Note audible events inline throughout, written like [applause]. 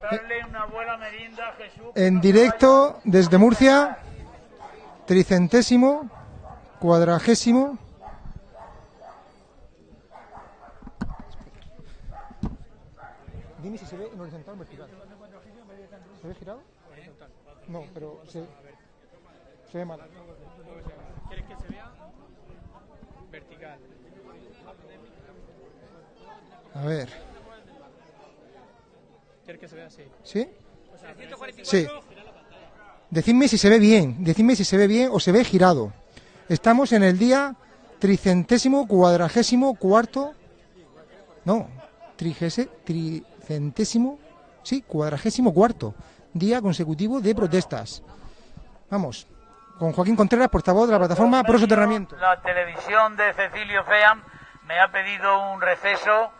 Darle una buena merienda a Jesús. En directo desde Murcia, tricentésimo, cuadragésimo. Dime si se ve en horizontal o vertical. ¿Se ve girado? No, pero se, se ve mal. ¿Quieres que se vea? Vertical. A ver. ¿Quieres que se vea así? ¿Sí? O sea, 144 Sí. Decidme si se ve bien, decidme si se ve bien o se ve girado. Estamos en el día tricentésimo, cuadragésimo, cuarto. No, trigese, tricentésimo, sí, cuadragésimo cuarto día consecutivo de protestas. Vamos, con Joaquín Contreras, portavoz de la plataforma Pro Soterramiento. La televisión de Cecilio Feam me ha pedido un receso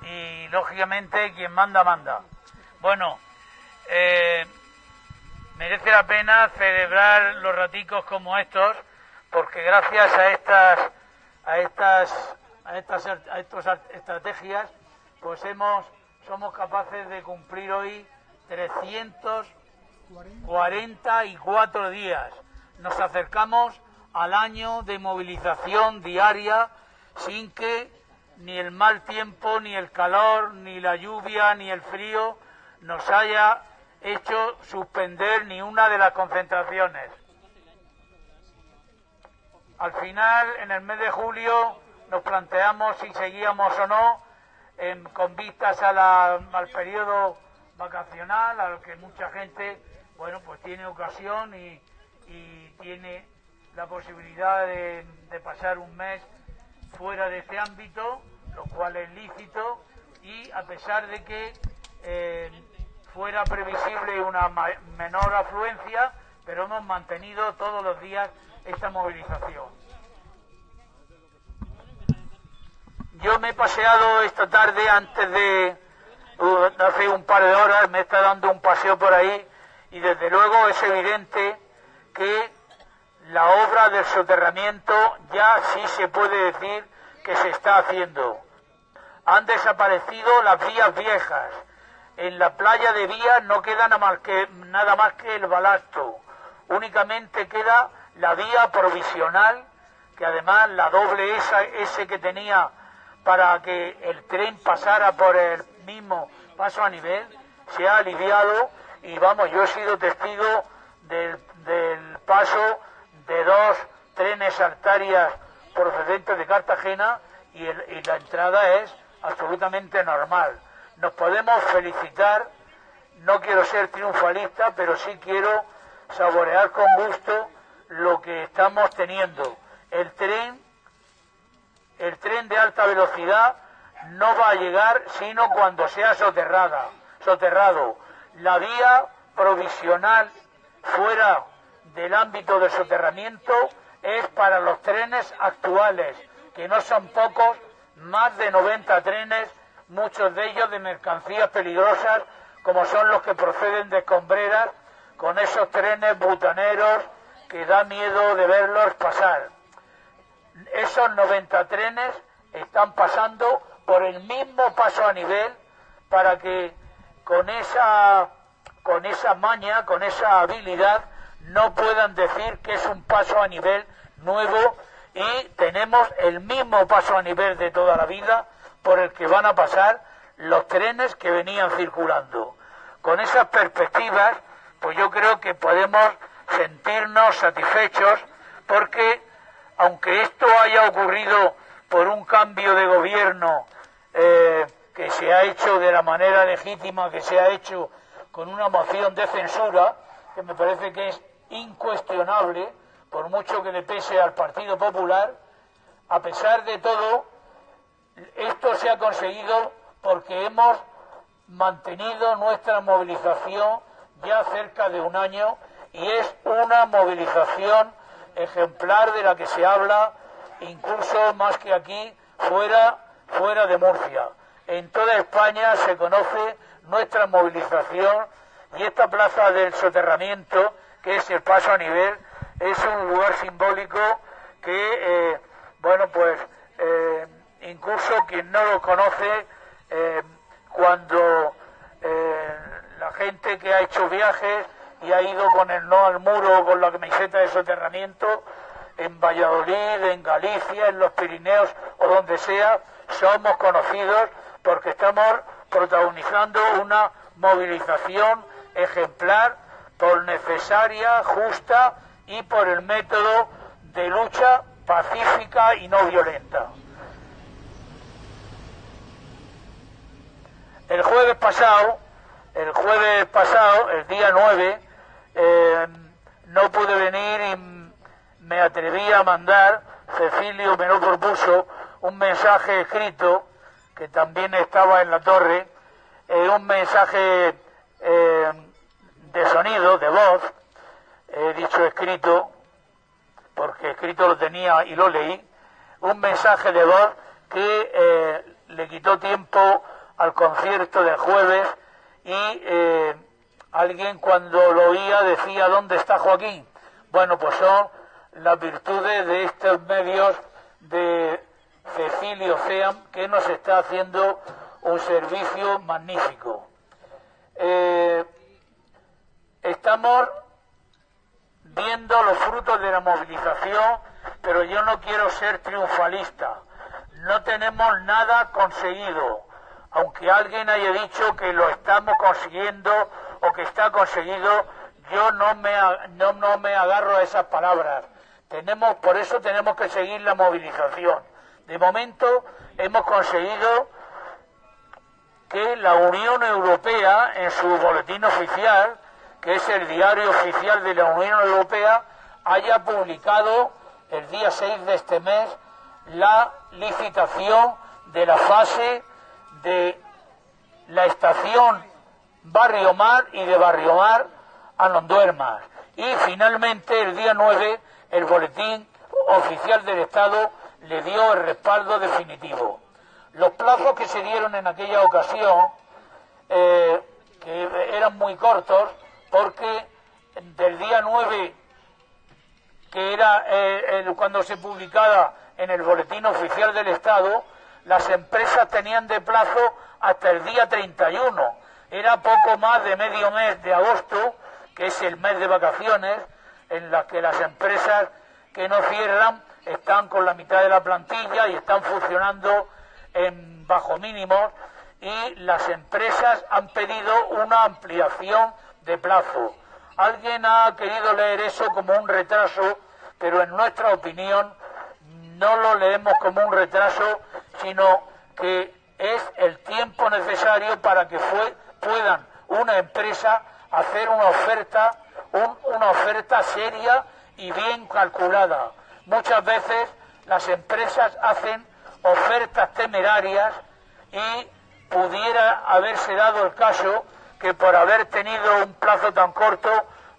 y lógicamente quien manda, manda. Bueno, eh, merece la pena celebrar los raticos como estos porque gracias a estas a estas a estas a estrategias pues hemos somos capaces de cumplir hoy 344 días. Nos acercamos al año de movilización diaria sin que ni el mal tiempo, ni el calor, ni la lluvia, ni el frío nos haya hecho suspender ni una de las concentraciones. Al final, en el mes de julio, nos planteamos si seguíamos o no, en- con vistas a al periodo vacacional, al que mucha gente, bueno, pues tiene ocasión y, tiene la posibilidad de, de pasar un mes fuera de este ámbito, lo cual es lícito, y a pesar de que eh, fuera previsible una menor afluencia, pero hemos mantenido todos los días esta movilización. Yo me he paseado esta tarde antes de, hace un par de horas, me está dando un paseo por ahí y desde luego es evidente que la obra del soterramiento ya sí se puede decir que se está haciendo. Han desaparecido las vías viejas. En la playa de vías no queda nada más que, nada más que el balasto. Únicamente queda la vía provisional, que además la doble esa, S que tenía para que el tren pasara por el mismo paso a nivel, se ha aliviado y vamos, yo he sido testigo del, paso de dos trenes artarias procedentes de Cartagena y la entrada es absolutamente normal. Nos podemos felicitar, no quiero ser triunfalista, pero sí quiero saborear con gusto lo que estamos teniendo. El tren, el tren de alta velocidad no va a llegar sino cuando sea soterrada, soterrado. La vía provisional fuera del ámbito del soterramiento es para los trenes actuales, que no son pocos, más de 90 trenes, muchos de ellos de mercancías peligrosas, como son los que proceden de escombreras, con esos trenes butaneros que da miedo de verlos pasar. Esos 90 trenes están pasando por el mismo paso a nivel para que con esa con esa maña, con esa habilidad, no puedan decir que es un paso a nivel nuevo y tenemos el mismo paso a nivel de toda la vida por el que van a pasar los trenes que venían circulando. Con esas perspectivas, pues yo creo que podemos sentirnos satisfechos porque aunque esto haya ocurrido por un cambio de gobierno eh, que se ha hecho de la manera legítima que se ha hecho con una moción de censura, que me parece que es incuestionable, por mucho que le pese al Partido Popular, a pesar de todo, esto se ha conseguido porque hemos mantenido nuestra movilización ya cerca de un año y es una movilización ejemplar de la que se habla incluso más que aquí fuera fuera de Murcia. En toda España se conoce nuestra movilización y esta plaza del soterramiento, que es el paso a nivel, es un lugar simbólico que, eh, bueno, pues eh, incluso quien no lo conoce, eh, cuando eh, la gente que ha hecho viajes y ha ido con el no al muro, con la camiseta de soterramiento, en Valladolid, en Galicia, en los Pirineos o donde sea, somos conocidos porque estamos protagonizando una movilización ejemplar por necesaria, justa y por el método de lucha pacífica y no violenta. El jueves pasado, el jueves pasado, el día 9, eh, no pude venir y me atreví a mandar, Cecilio me lo un mensaje escrito, que también estaba en la torre, eh, un mensaje eh, de sonido, de voz, he dicho escrito, porque escrito lo tenía y lo leí, un mensaje de voz que le quitó tiempo al concierto del jueves y eh, alguien cuando lo oía decía, ¿dónde está Joaquín? Bueno, pues son las virtudes de estos medios de Cecilio Ceam que nos está haciendo un servicio magnífico. Eh, estamos viendo los frutos de la movilización, pero yo no quiero ser triunfalista. No tenemos nada conseguido aunque alguien haya dicho que lo estamos consiguiendo o que está conseguido, yo no me, no, no me agarro a esas palabras. Tenemos, por eso tenemos que seguir la movilización. De momento hemos conseguido que la Unión Europea, en su boletín oficial, que es el diario oficial de la Unión Europea, haya publicado el día 6 de este mes la licitación de la fase de la estación Barrio Mar y de Barrio Mar a Nonduermas. Y finalmente, el día 9, el boletín oficial del Estado le dio el respaldo definitivo. Los plazos que se dieron en aquella ocasión, eh, que eran muy cortos, porque del día 9, que era eh, cuando se publicaba en el boletín oficial del Estado, las empresas tenían de plazo hasta el día 31. Era poco más de medio mes de agosto, que es el mes de vacaciones, en las que las empresas que no cierran están con la mitad de la plantilla y están funcionando en bajo mínimos y las empresas han pedido una ampliación de plazo. Alguien ha querido leer eso como un retraso, pero en nuestra opinión no lo leemos como un retraso, sino que es el tiempo necesario para que puedan una empresa hacer una oferta, una oferta seria y bien calculada. Muchas veces las empresas hacen ofertas temerarias y pudiera haberse dado el caso que por haber tenido un plazo tan corto,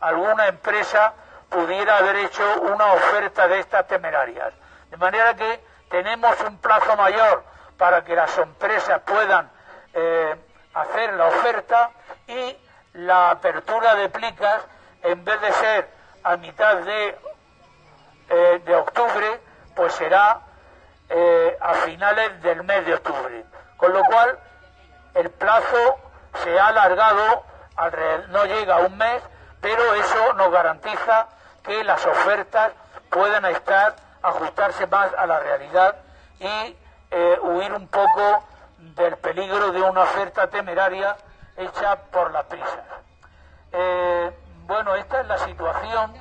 alguna empresa pudiera haber hecho una oferta de estas temerarias. De manera que tenemos un plazo mayor para que las empresas puedan eh, hacer la oferta y la apertura de plicas, en vez de ser a mitad de, eh, de octubre, pues será eh, a finales del mes de octubre. Con lo cual, el plazo se ha alargado, no llega a un mes, pero eso nos garantiza que las ofertas puedan estar, ajustarse más a la realidad y eh, huir un poco del peligro de una oferta temeraria hecha por las prisas. Eh, bueno, esta es la situación.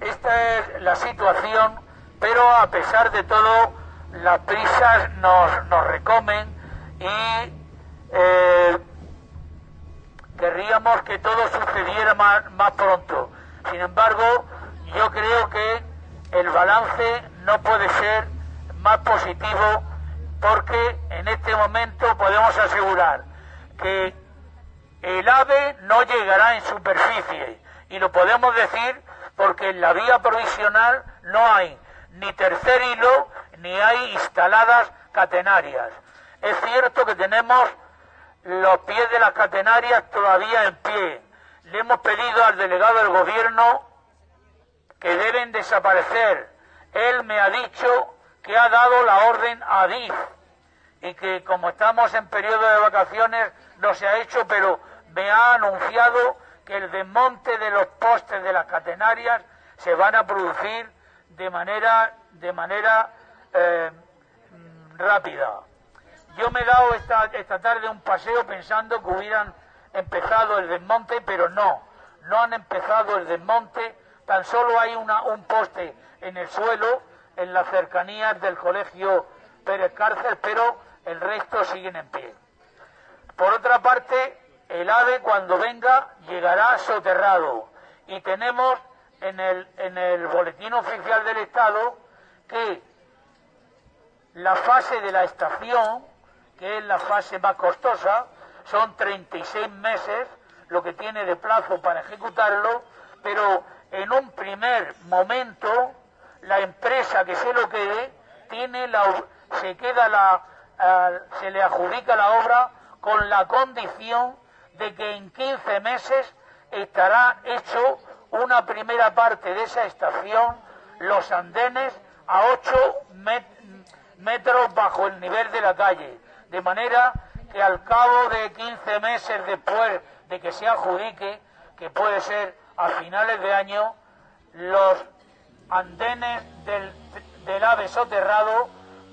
Esta es la situación, pero a pesar de todo, las prisas nos, nos recomen y eh, querríamos que todo sucediera más, pronto. Sin embargo, yo creo que el balance no puede ser más positivo porque en este momento podemos asegurar que el ave no llegará en superficie y lo podemos decir porque en la vía provisional no hay ni tercer hilo ni hay instaladas catenarias. Es cierto que tenemos los pies de las catenarias todavía en pie. Le hemos pedido al delegado del gobierno que deben desaparecer. Él me ha dicho que ha dado la orden a DIF y que como estamos en periodo de vacaciones no se ha hecho, pero me ha anunciado que el desmonte de los postes de las catenarias se van a producir de manera de manera eh, mm, rápida. Yo me he dado esta, esta tarde un paseo pensando que hubieran empezado el desmonte, pero no, no han empezado el desmonte, tan solo hay una, un poste en el suelo, en las cercanías del colegio Pérez Cárcel, pero el resto siguen en pie. Por otra parte, el ave cuando venga llegará soterrado. Y tenemos en el, en el boletín oficial del Estado que la fase de la estación, que es la fase más costosa, son 36 meses lo que tiene de plazo para ejecutarlo, pero en un primer momento la empresa que se lo quede tiene la, se queda la, se le adjudica la obra con la condición de que en 15 meses estará hecho una primera parte de esa estación, los andenes a 8 metros bajo el nivel de la calle, de manera que al cabo de 15 meses después de que se adjudique, que puede ser a finales de año, los andenes del, ave soterrado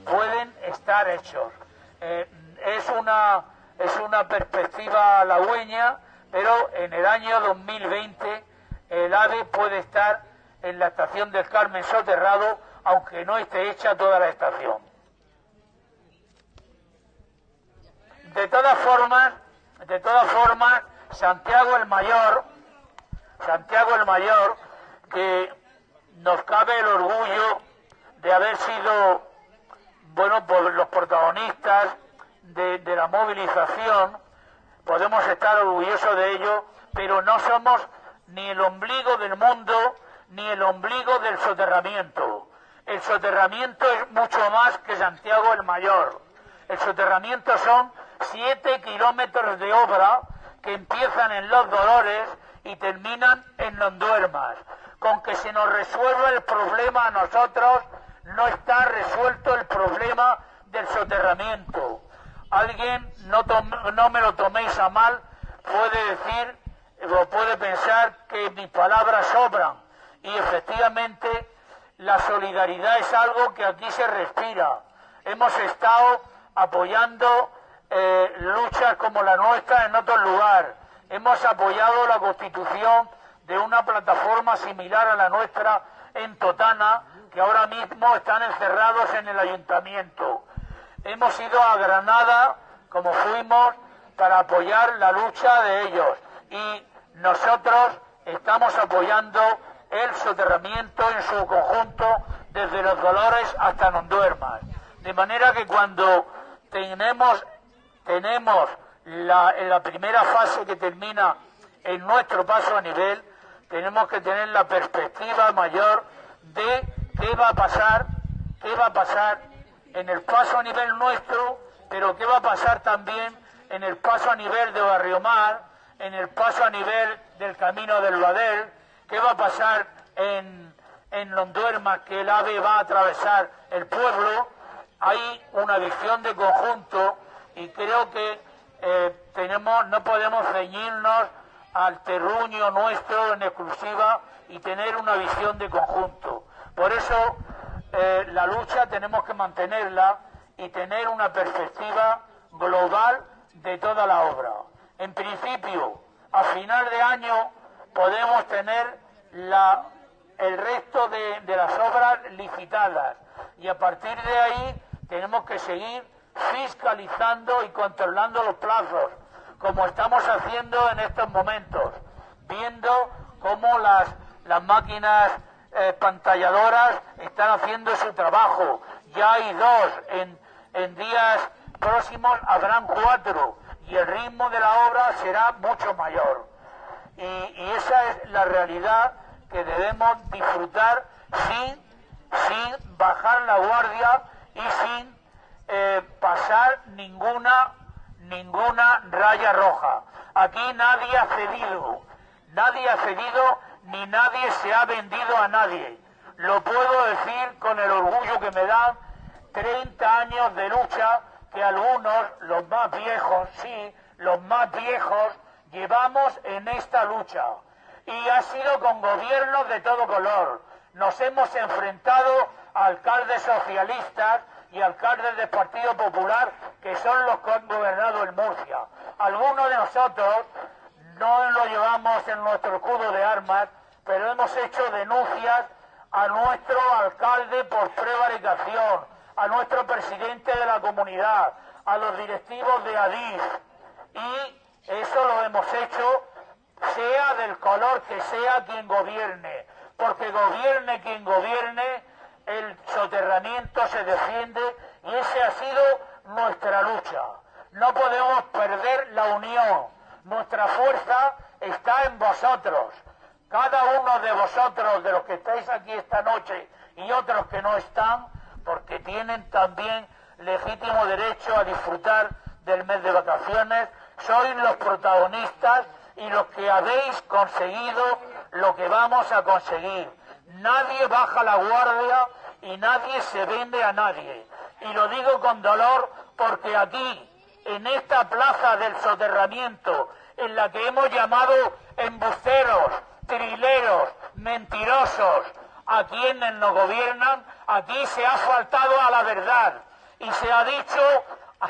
pueden estar hechos. Eh, es, una, es una perspectiva halagüeña, pero en el año 2020 el AVE puede estar en la estación del Carmen soterrado, aunque no esté hecha toda la estación. De todas formas, de todas formas, Santiago el Mayor, Santiago el Mayor, que nos cabe el orgullo de haber sido, bueno, los protagonistas de, de la movilización, podemos estar orgullosos de ello, pero no somos ni el ombligo del mundo, ni el ombligo del soterramiento. El soterramiento es mucho más que Santiago el Mayor. El soterramiento son siete kilómetros de obra que empiezan en Los Dolores y terminan en Londuermas. Con que se nos resuelva el problema a nosotros, no está resuelto el problema del soterramiento. Alguien, no me lo toméis a mal, puede decir o puede pensar que mis palabras sobran. Y efectivamente la solidaridad es algo que aquí se respira. Hemos estado apoyando eh, luchas como la nuestra en otro lugar. Hemos apoyado la constitución de una plataforma similar a la nuestra en Totana, que ahora mismo están encerrados en el ayuntamiento. Hemos ido a Granada, como fuimos, para apoyar la lucha de ellos. Y nosotros estamos apoyando el soterramiento en su conjunto desde los Dolores hasta Nonduermas. De manera que cuando tenemos, tenemos la, en la primera fase que termina en nuestro paso a nivel, tenemos que tener la perspectiva mayor de qué va a pasar, qué va a pasar en el paso a nivel nuestro, pero qué va a pasar también en el paso a nivel de Barrio Mar, en el paso a nivel del camino del Badel, qué va a pasar en, en Londuerma, que el AVE va a atravesar el pueblo, hay una visión de conjunto y creo que eh, tenemos, no podemos ceñirnos al terruño nuestro en exclusiva y tener una visión de conjunto. Por eso eh, la lucha tenemos que mantenerla y tener una perspectiva global de toda la obra. En principio, a final de año podemos tener la, el resto de, de las obras licitadas y a partir de ahí tenemos que seguir fiscalizando y controlando los plazos, como estamos haciendo en estos momentos, viendo cómo las, las máquinas eh, pantalladoras están haciendo su trabajo. Ya hay dos, en, en días próximos habrán cuatro y el ritmo de la obra será mucho mayor. Y, y esa es la realidad que debemos disfrutar sin, sin bajar la guardia y sin eh, pasar ninguna, ninguna raya roja. Aquí nadie ha cedido, nadie ha cedido ni nadie se ha vendido a nadie. Lo puedo decir con el orgullo que me da 30 años de lucha que algunos, los más viejos, sí, los más viejos, llevamos en esta lucha. Y ha sido con gobiernos de todo color. Nos hemos enfrentado a alcaldes socialistas y alcaldes del Partido Popular que son los que han gobernado en Murcia. Algunos de nosotros no lo llevamos en nuestro escudo de armas, pero hemos hecho denuncias a nuestro alcalde por prevaricación, a nuestro presidente de la comunidad, a los directivos de ADIF. Y eso lo hemos hecho sea del color que sea quien gobierne, porque gobierne quien gobierne, el soterramiento se defiende y esa ha sido nuestra lucha. No podemos perder la unión. Nuestra fuerza está en vosotros. Cada uno de vosotros, de los que estáis aquí esta noche y otros que no están, porque tienen también legítimo derecho a disfrutar del mes de vacaciones, sois los protagonistas y los que habéis conseguido lo que vamos a conseguir. Nadie baja la guardia y nadie se vende a nadie. Y lo digo con dolor porque aquí, en esta plaza del soterramiento, en la que hemos llamado embusteros, trileros, mentirosos, a quienes nos gobiernan, aquí se ha faltado a la verdad y se ha dicho,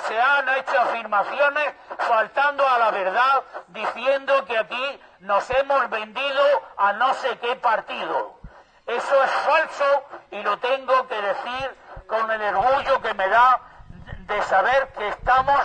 se han hecho afirmaciones faltando a la verdad, diciendo que aquí nos hemos vendido a no sé qué partido. Eso es falso y lo tengo que decir con el orgullo que me da de saber que estamos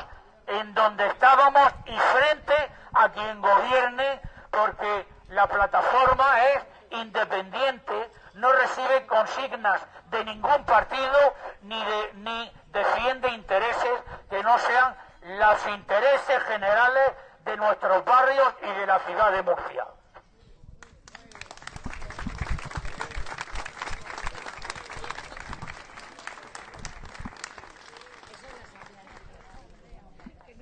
en donde estábamos y frente a quien gobierne, porque la plataforma es independiente, no recibe consignas de ningún partido ni, de, ni defiende intereses que no sean los intereses generales de nuestros barrios y de la ciudad de Murcia.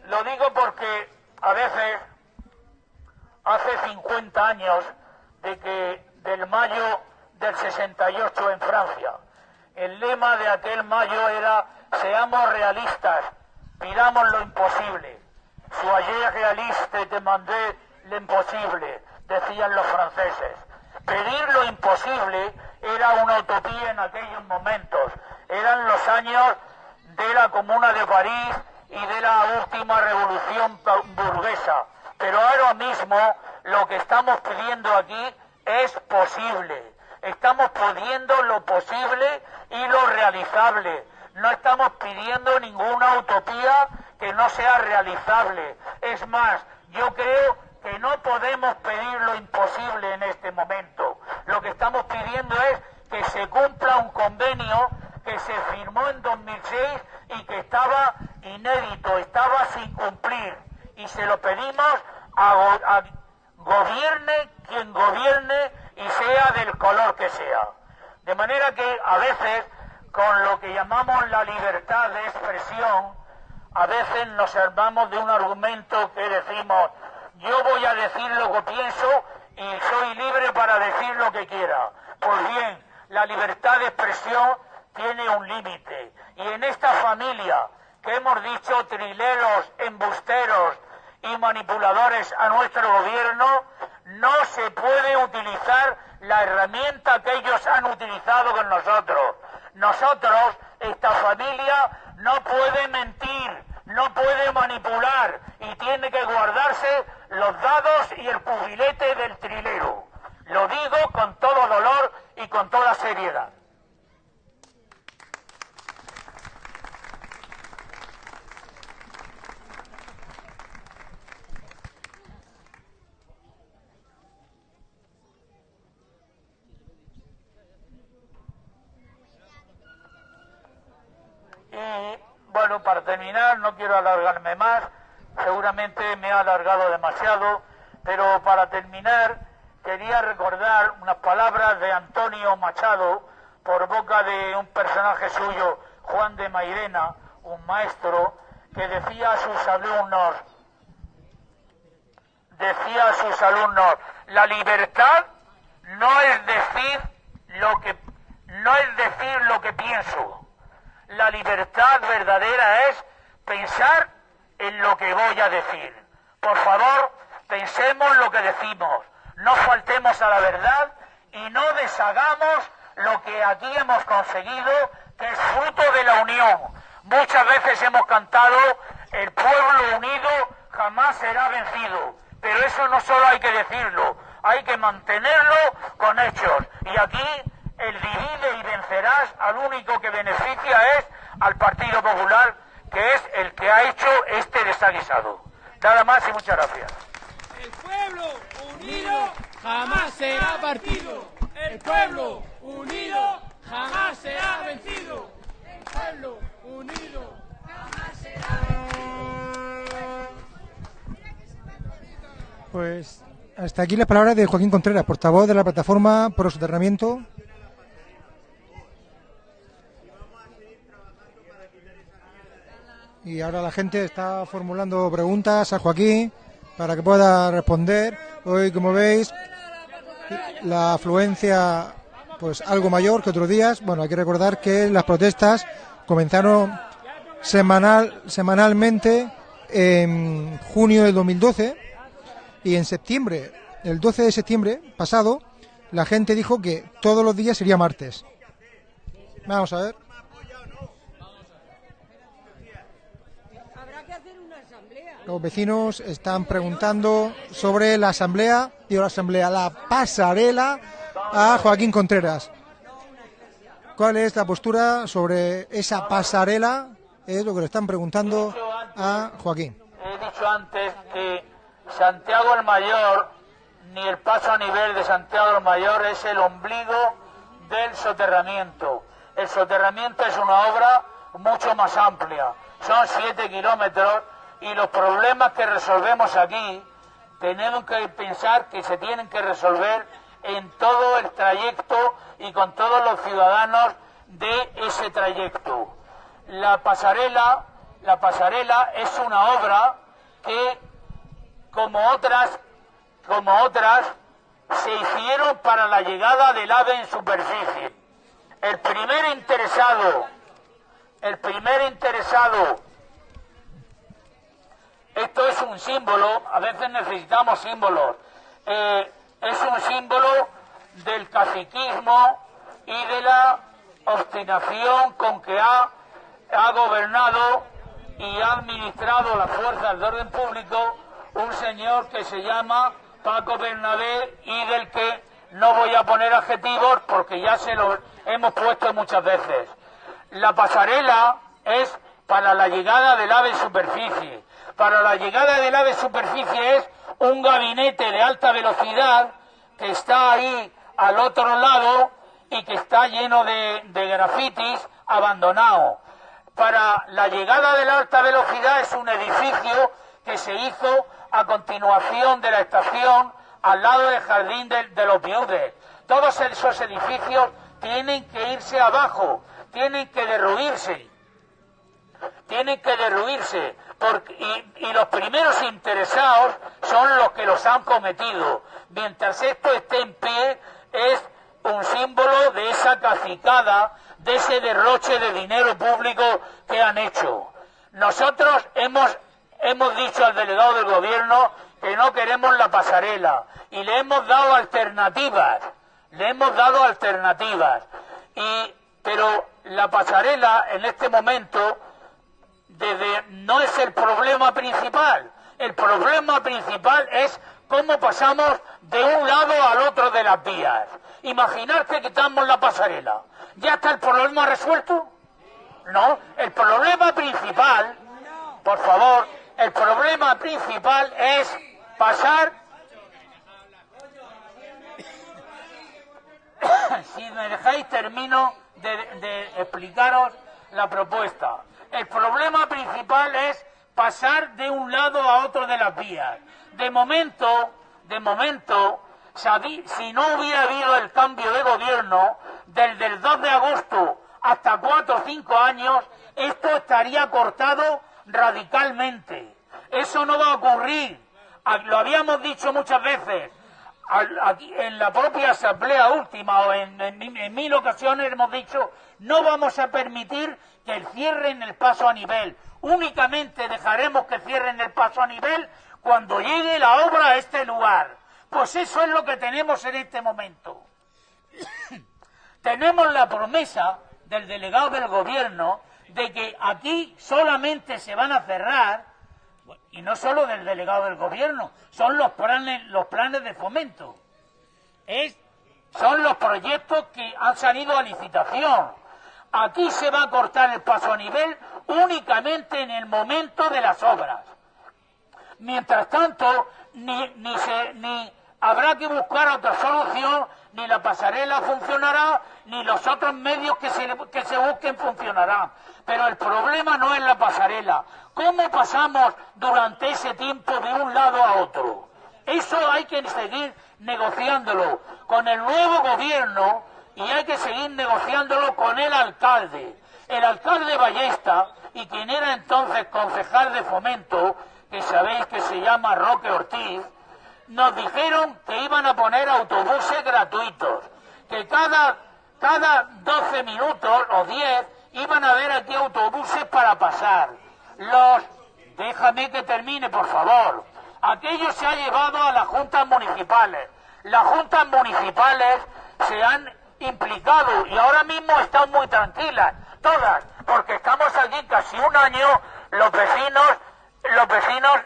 Lo digo porque a veces, hace 50 años de que del mayo del 68 en Francia, el lema de aquel mayo era seamos realistas, pidamos lo imposible. Soyez realiste, demandé lo imposible, decían los franceses. Pedir lo imposible era una utopía en aquellos momentos. Eran los años de la Comuna de París y de la última revolución burguesa. Pero ahora mismo lo que estamos pidiendo aquí es posible. Estamos pidiendo lo posible y lo realizable. No estamos pidiendo ninguna utopía que no sea realizable. Es más, yo creo que no podemos pedir lo imposible en este momento. Lo que estamos pidiendo es que se cumpla un convenio que se firmó en 2006 y que estaba inédito, estaba sin cumplir. Y se lo pedimos a, gobierne quien gobierne y sea del color que sea. De manera que a veces, con lo que llamamos la libertad de expresión, a veces nos armamos de un argumento que decimos, yo voy a decir lo que pienso y soy libre para decir lo que quiera. Pues bien, la libertad de expresión tiene un límite. Y en esta familia que hemos dicho trileros, embusteros y manipuladores a nuestro gobierno, no se puede utilizar la herramienta que ellos han utilizado con nosotros. Nosotros, esta familia, no puede mentir, no puede manipular y tiene que guardarse los dados y el pubilete del trilero. Lo digo con todo dolor y con toda seriedad. Y bueno, para terminar, no quiero alargarme más, seguramente me he alargado demasiado, pero para terminar quería recordar unas palabras de Antonio Machado por boca de un personaje suyo, Juan de Mairena, un maestro, que decía a sus alumnos, decía a sus alumnos, la libertad no es decir lo que no es decir lo que pienso. La libertad verdadera es pensar en lo que voy a decir. Por favor, pensemos lo que decimos, no faltemos a la verdad y no deshagamos lo que aquí hemos conseguido, que es fruto de la unión. Muchas veces hemos cantado, el pueblo unido jamás será vencido, pero eso no solo hay que decirlo, hay que mantenerlo con hechos. Y aquí el divide y vencerás al único que beneficia es al Partido Popular, que es el que ha hecho este desaguisado. Nada más y muchas gracias. El pueblo unido jamás será partido. El pueblo unido jamás será vencido. El pueblo unido jamás será Pues hasta aquí las palabras de Joaquín Contreras, portavoz de la plataforma Pro Soterramiento. Y ahora la gente está formulando preguntas a Joaquín para que pueda responder. Hoy, como veis, la afluencia pues algo mayor que otros días. Bueno, hay que recordar que las protestas comenzaron semanal, semanalmente en junio del 2012 y en septiembre, el 12 de septiembre pasado, la gente dijo que todos los días sería martes. Vamos a ver. Habrá que hacer una asamblea. Los vecinos están preguntando sobre la asamblea, digo la asamblea, la pasarela a Joaquín Contreras. ¿Cuál es la postura sobre esa pasarela? Es lo que le están preguntando a Joaquín. He dicho antes que Santiago el Mayor, ni el paso a nivel de Santiago el Mayor es el ombligo del soterramiento. El soterramiento es una obra mucho más amplia. Son siete kilómetros y los problemas que resolvemos aquí tenemos que pensar que se tienen que resolver en todo el trayecto y con todos los ciudadanos de ese trayecto. La pasarela, la pasarela es una obra que como otras, como otras, se hicieron para la llegada del ave en superficie. El primer interesado, el primer interesado, esto es un símbolo, a veces necesitamos símbolos, eh, es un símbolo del caciquismo y de la obstinación con que ha, ha gobernado y ha administrado las fuerzas de orden público un señor que se llama Paco Bernabé y del que no voy a poner adjetivos porque ya se lo hemos puesto muchas veces. La pasarela es para la llegada del ave en superficie. Para la llegada del ave superficie es un gabinete de alta velocidad que está ahí al otro lado y que está lleno de, de grafitis abandonado. Para la llegada de la alta velocidad es un edificio que se hizo a continuación de la estación al lado del jardín de, de los viudes. Todos esos edificios tienen que irse abajo, tienen que derruirse, tienen que derruirse, y los primeros interesados son los que los han cometido. Mientras esto esté en pie, es un símbolo de esa cacicada, de ese derroche de dinero público que han hecho. Nosotros hemos hemos dicho al delegado del gobierno que no queremos la pasarela y le hemos dado alternativas, le hemos dado alternativas. Y, pero la pasarela en este momento no es el problema principal. El problema principal es cómo pasamos de un lado al otro de las vías. Imaginar que quitamos la pasarela. ¿Ya está el problema resuelto? No, el problema principal, por favor, el problema principal es pasar. [coughs] si me dejáis, termino de explicaros la propuesta. El problema principal es pasar de un lado a otro de las vías. De momento, de momento, si no hubiera habido el cambio de gobierno, desde el 2 de agosto hasta cuatro o cinco años, esto estaría cortado radicalmente. Eso no va a ocurrir. Lo habíamos dicho muchas veces. en la propia asamblea última o en, en, mil ocasiones hemos dicho no vamos a permitir que cierren el paso a nivel. Únicamente dejaremos que cierren el paso a nivel cuando llegue la obra a este lugar. Pues eso es lo que tenemos en este momento. [coughs] tenemos la promesa del delegado del gobierno de que aquí solamente se van a cerrar, y no solo del delegado del gobierno, son los planes, los planes de fomento. son los proyectos que han salido a licitación. Aquí se va a cortar el paso a nivel únicamente en el momento de las obras. Mientras tanto, ni, ni, se, ni habrá que buscar otra solución, ni la pasarela funcionará, ni los otros medios que se, que se busquen funcionarán. Pero el problema no es la pasarela. ¿Cómo pasamos durante ese tiempo de un lado a otro? Eso hay que seguir negociándolo con el nuevo gobierno y hay que seguir negociándolo con el alcalde. El alcalde Ballesta y quien era entonces concejal de fomento, que sabéis que se llama Roque Ortiz, nos dijeron que iban a poner autobuses gratuitos, que cada, cada 12 minutos o 10 iban a haber aquí autobuses para pasar. Los, déjame que termine, por favor. Aquello se ha llevado a las juntas municipales. Las juntas municipales se han implicado y ahora mismo están muy tranquilas, todas, porque estamos aquí casi un año, los vecinos, los vecinos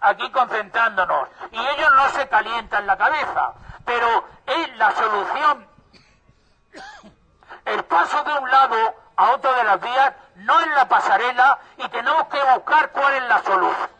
aquí concentrándonos. Y ellos no se calientan la cabeza, pero es la solución. El paso de un lado a otro de las vías no es la pasarela y tenemos que buscar cuál es la solución.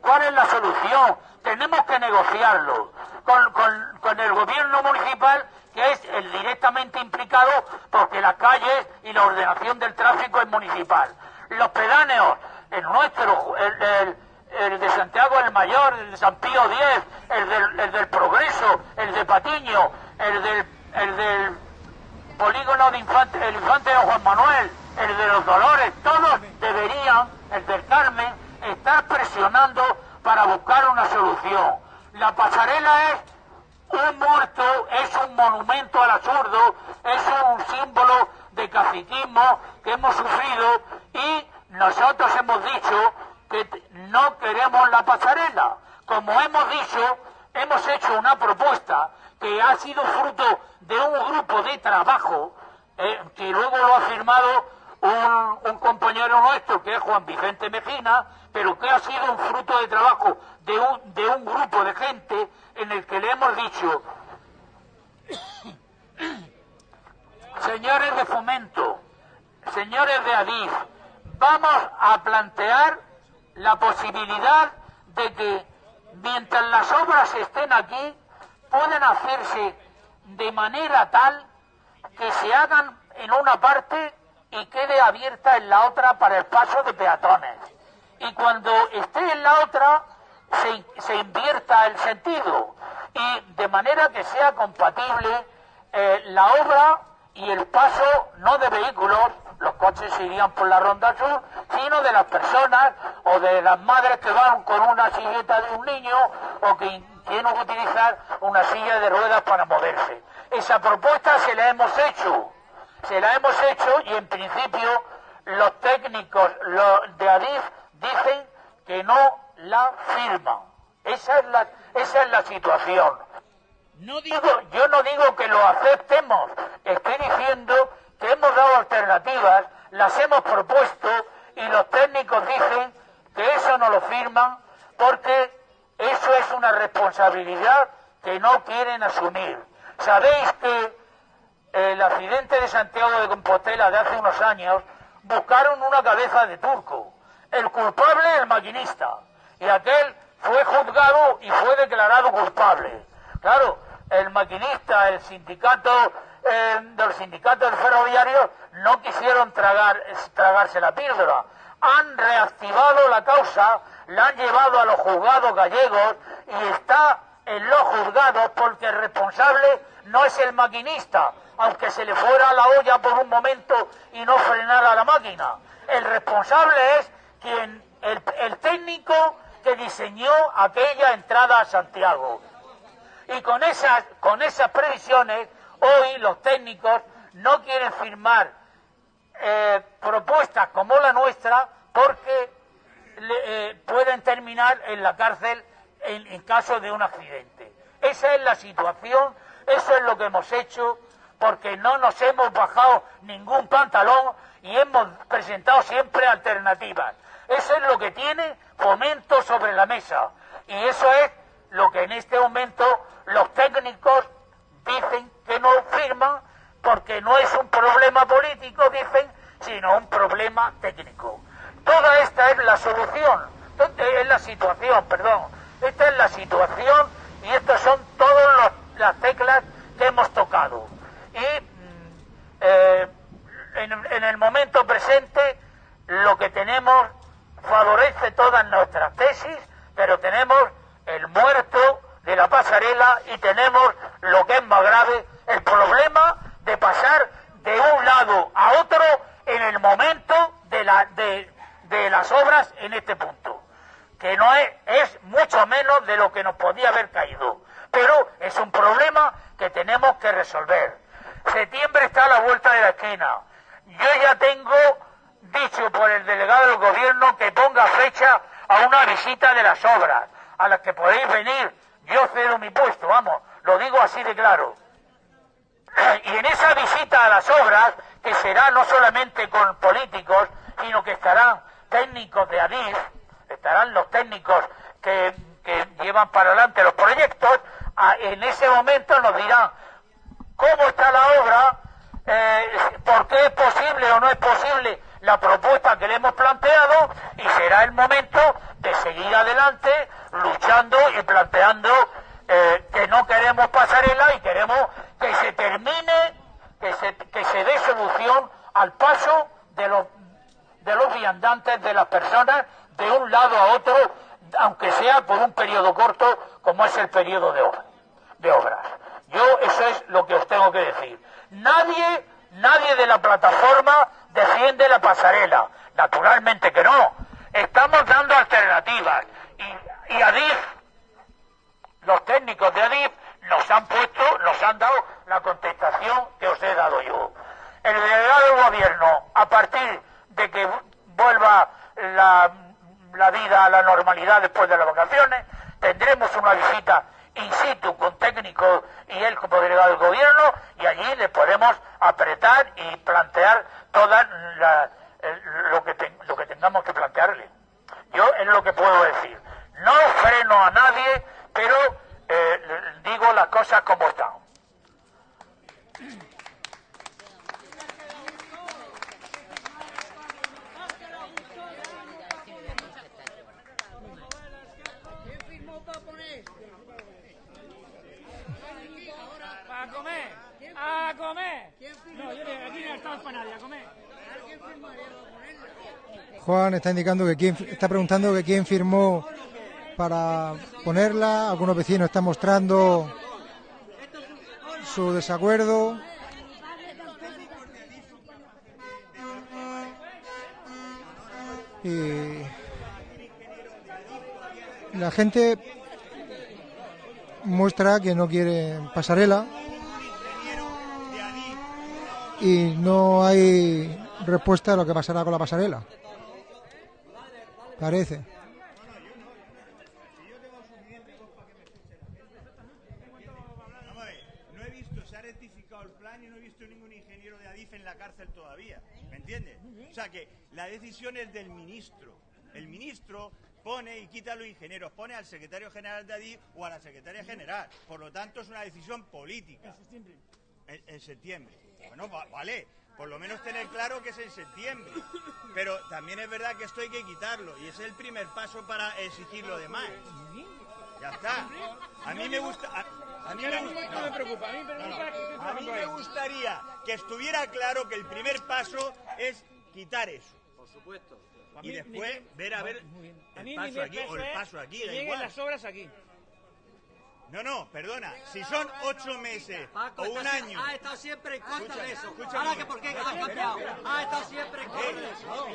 ¿Cuál es la solución? Tenemos que negociarlo con, con, con el gobierno municipal, es el directamente implicado, porque las calles y la ordenación del tráfico es municipal. Los pedáneos, el nuestro, el de Santiago el Mayor, el de San Pío X, el del, el del Progreso, el de Patiño, el del, el del polígono de Infante, el Infante de Juan Manuel, el de los Dolores, todos deberían, el del Carmen, estar presionando para buscar una solución. La pasarela es un muerto, es un monumento al absurdo, es un símbolo de caciquismo que hemos sufrido y nosotros hemos dicho que no queremos la pasarela. Como hemos dicho, hemos hecho una propuesta que ha sido fruto de un grupo de trabajo eh, que luego lo ha firmado un, un, compañero nuestro que es Juan Vicente Mejina, pero que ha sido un fruto de trabajo de un, grupo de gente en el que le hemos dicho, [coughs] señores de fomento, señores de Adif, vamos a plantear la posibilidad de que mientras las obras estén aquí, pueden hacerse de manera tal que se hagan en una parte y quede abierta en la otra para el paso de peatones. Y cuando esté en la otra, se, se invierta el sentido y de manera que sea compatible eh, la obra y el paso no de vehículos, los coches irían por la ronda sur, sino de las personas o de las madres que van con una silleta de un niño o que tienen que utilizar una silla de ruedas para moverse. Esa propuesta se la hemos hecho, se la hemos hecho y en principio los técnicos de Adif dicen que no la firman. Esa es la, esa es la situación. No digo, yo no digo que lo aceptemos, estoy diciendo que hemos dado alternativas, las hemos propuesto y los técnicos dicen que eso no lo firman porque eso es una responsabilidad que no quieren asumir. Sabéis que el accidente de Santiago de Compostela de hace unos años buscaron una cabeza de turco. El culpable, el maquinista. Y aquel fue juzgado y fue declarado culpable. Claro, el maquinista, el sindicato eh, de los sindicatos ferroviarios no quisieron tragar, tragarse la píldora. Han reactivado la causa, la han llevado a los juzgados gallegos y está en los juzgados porque el responsable no es el maquinista, aunque se le fuera la olla por un momento y no frenara la máquina. El responsable es quien, el técnico que diseñó aquella entrada a Santiago. Y con esas, con esas previsiones, hoy los técnicos no quieren firmar eh, propuestas como la nuestra porque eh, pueden terminar en la cárcel en, en caso de un accidente. Esa es la situación, eso es lo que hemos hecho, porque no nos hemos bajado ningún pantalón y hemos presentado siempre alternativas. Eso es lo que tiene fomento sobre la mesa. Y eso es lo que en este momento los técnicos dicen que no firman porque no es un problema político, dicen, sino un problema técnico. Toda esta es la solución, es la situación, perdón. Esta es la situación y estas son todas las teclas que hemos tocado. Y mm, eh, en el momento presente lo que tenemos favorece todas nuestras tesis, pero tenemos el muerto de la pasarela y tenemos lo que es más grave, el problema de pasar de un lado a otro en el momento de, la, de, las obras en este punto, que no es, es mucho menos de lo que nos podía haber caído, pero es un problema que tenemos que resolver. Septiembre está a la vuelta de la esquina. Yo ya tengo dicho por el delegado del gobierno que ponga fecha a una visita de las obras, a las que podéis venir. Yo cedo mi puesto, vamos, lo digo así de claro. [clears throat] Y en esa visita a las obras, que será no solamente con políticos, sino que estarán técnicos de ADIF, estarán los técnicos que, llevan para adelante los proyectos, en ese momento nos dirán cómo está la obra, eh, por qué es posible o no es posible la propuesta que le hemos planteado y será el momento de seguir adelante luchando y planteando eh, que no queremos pasarela y queremos que se termine, que se, que se dé solución al paso de los, de los viandantes, de las personas, de un lado a otro, aunque sea por un periodo corto como es el periodo de, de obras. Yo eso es lo que os tengo que decir. Nadie, nadie de la plataforma defiende la pasarela. Naturalmente que no. Estamos dando alternativas. Y, y Adif, los técnicos de Adif, nos han puesto, nos han dado la contestación que os he dado yo. El delegado del gobierno, a partir de que vuelva la, la vida a la normalidad después de las vacaciones, tendremos una visita in situ con técnicos y él como delegado del gobierno y allí le podemos apretar y plantear toda lo, que lo que tengamos que plantearle. Yo es lo que puedo decir. No freno a nadie, pero eh, digo las cosas como están. Juan está indicando que quién, está preguntando que quién firmó para ponerla. Algunos vecinos están mostrando su desacuerdo. Y la gente muestra que no quiere pasarela y no hay respuesta a lo que pasará con la pasarela. Parece. No he visto, se ha rectificado el plan y no he visto ningún ingeniero de Adif en la cárcel todavía. ¿Me entiendes? O sea que la decisión es del ministro. El ministro pone y quita a los ingenieros, pone al secretario general de Adif o a la secretaria general. Por lo tanto, es una decisión política. En septiembre. En, septiembre. Bueno, vale por lo menos tener claro que es en septiembre. Pero también es verdad que esto hay que quitarlo y es el primer paso para exigir lo demás. Ya está. A mí me gusta. A, mí me, me preocupa. A mí me gustaría que estuviera claro que el primer paso es quitar eso. Por supuesto. Y después ver a ver el paso aquí o el paso aquí. Da igual. las obras aquí. No, no, perdona. Si son ocho meses o un año. Ha estado siempre en contra de eso. Ahora que por qué ha cambiado. Ha estado siempre en contra de eso.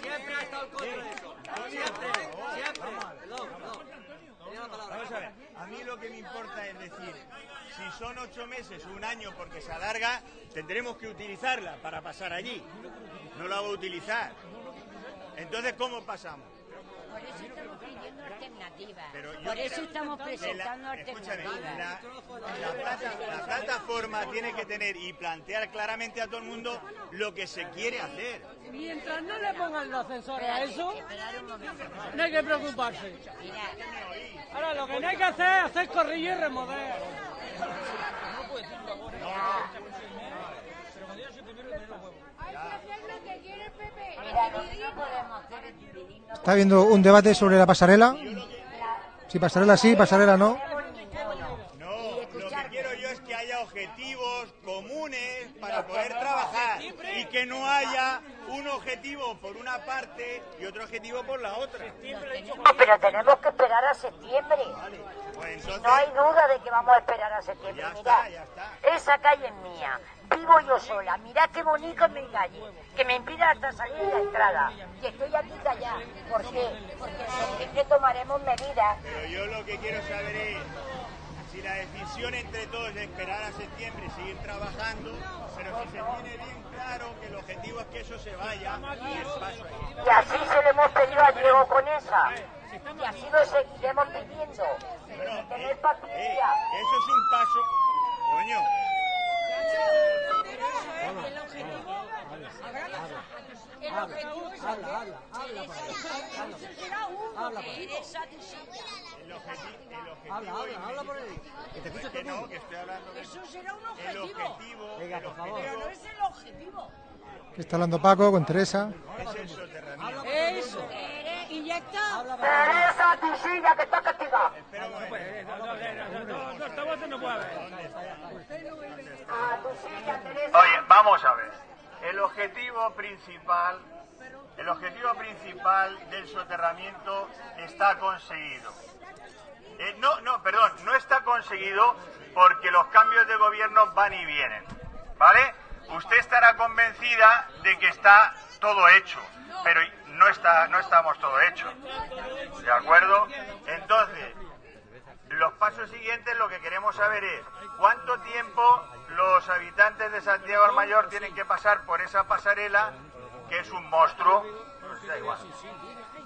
Siempre ha estado en contra de eso. Siempre, siempre. Perdón, perdón. Vamos a ver. A mí lo que me importa es decir, si son ocho meses o un año porque se alarga, tendremos que utilizarla para pasar allí. No la voy a utilizar. Entonces, ¿cómo pasamos? Por eso estamos pidiendo alternativas. Por eso estamos presentando alternativas. la, la plata- la plataforma tiene que tener y plantear claramente a todo el mundo lo que se quiere hacer. Mientras no le pongan los ascensores a eso, no hay que preocuparse. Mira, Ahora lo que no hay que hacer es hacer corrillo y remover. mira, lo que no podemos hacer es dividirnos. Está habiendo un debate sobre la pasarela. Si pasarela sí, pasarela no. No, lo que quiero yo es que haya objetivos comunes para poder trabajar y que no haya un objetivo por una parte y otro objetivo por la otra. Pero tenemos que esperar a septiembre. Pues entonces, No hay duda de que vamos a esperar a septiembre. Ya Mirad, está, ya está. esa calle es mía. Vivo yo sola. Mirad qué bonito es mi calle. Que me impide hasta salir de la entrada. Y estoy aquí callada. ¿Por qué? Porque en septiembre tomaremos medidas. pero yo lo que quiero saber es si la decisión entre todos es esperar a septiembre y seguir trabajando, pero si se tiene bien claro que el objetivo es que eso se vaya y el paso ahí. Y así se lo hemos pedido a Diego con esa. Y así lo seguiremos pidiendo. Tener eh, eh, eso es un paso. Coño, el objetivo, el objetivo Habla, habla, habla por ahí. Que te escuche todo que el no, mundo. que estoy hablando de Eso será un el objetivo, objetivo, Venga, el por favor. pero no objetivo es el objetivo. Que está hablando Paco con Teresa. es el soterramiento. Eso. Y ya está. Teresa, tu silla que está castigada. Espera un momento. No, esta voz no puede haber. A tu silla, Teresa. Oye, vamos a ver. El objetivo principal, el objetivo principal del soterramiento está conseguido. Eh, no, no, perdón, no está conseguido porque los cambios de gobierno van y vienen, ¿vale? Usted estará convencida de que está todo hecho, pero no está, no estamos todo hecho, ¿de acuerdo? Entonces, los pasos siguientes lo que queremos saber es cuánto tiempo los habitantes de Santiago del Mayor tienen que pasar por esa pasarela, que es un monstruo, pues da igual.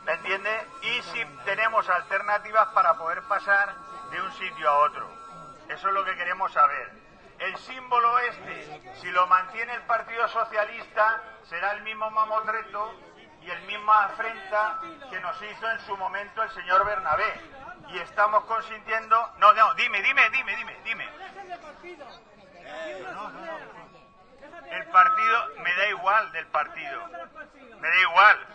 ¿Me entiende? Y si tenemos alternativas para poder pasar de un sitio a otro. Eso es lo que queremos saber. El símbolo este, si lo mantiene el Partido Socialista, será el mismo mamotreto y el misma afrenta que nos hizo en su momento el señor Bernabé. Y estamos consintiendo... No, no, dime, dime, dime, dime, dime. No, no, no. El partido, me da igual del partido. Me da igual.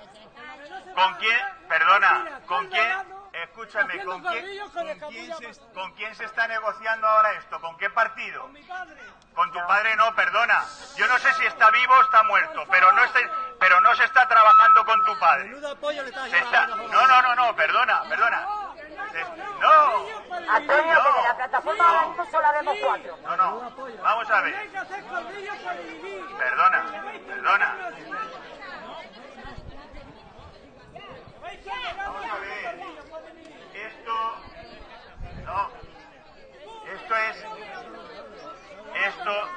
¿Con quién? Perdona, ¿con quién? Escúchame, ¿con quién, con, quién se, ¿con quién se está negociando ahora esto? ¿Con qué partido? Con tu padre no, perdona. Yo no sé si está vivo o está muerto, pero no, está, pero no se está trabajando con tu padre. Se está, no, no, no, no, perdona, perdona. No, Antonio, que de la plataforma ahora mismo solo vemos cuatro. no, no. Vamos a ver. Perdona, perdona. Vamos a ver. Esto. No. Esto es. Esto.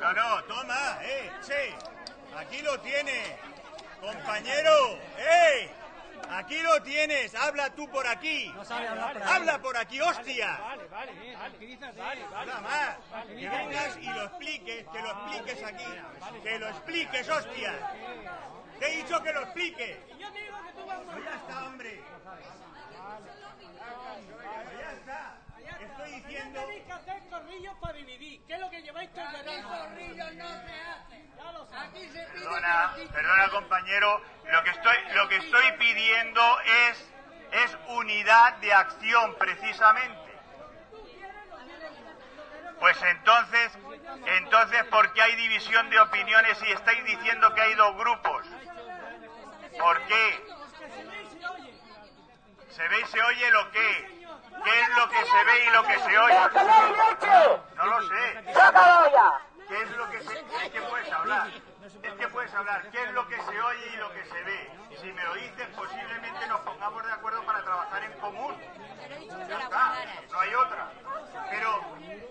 No, no, toma, eh, sí. Aquí lo tiene. Compañero, eh. Aquí lo tienes. Habla tú por aquí. No sabe hablar por ahí. Habla por aquí, hostia. Vale, vale, vale. ¿Qué dices? Vale, vale. Nada más. Que vengas y lo expliques, que lo expliques aquí. Que lo expliques, hostia. Te he dicho que lo explique. Yo digo que tú vas Pues ya está, hombre. Diciendo. Tenéis que hacer corrillos para dividir. ¿Qué es lo que lleváis todo el verano? corrillos no se hacen. Ya lo sabes. Aquí se pide Perdona, perdona compañero, lo que estoy, lo que estoy pidiendo es, es unidad de acción precisamente. Pues entonces, entonces, ¿por qué hay división de opiniones y estáis diciendo que hay dos grupos? ¿Por qué? ¿Se ve y se oye lo que? ¿Qué es lo que se ve y lo que se oye? ¡Que no lo sé. ¡Se ha acabado ya! ¿Qué es lo que se... ¿Qué puedes hablar? es que puedes hablar qué es lo que se oye y lo que se ve. Si me lo dices, posiblemente nos pongamos de acuerdo para trabajar en común. Ya está, no hay otra. Pero,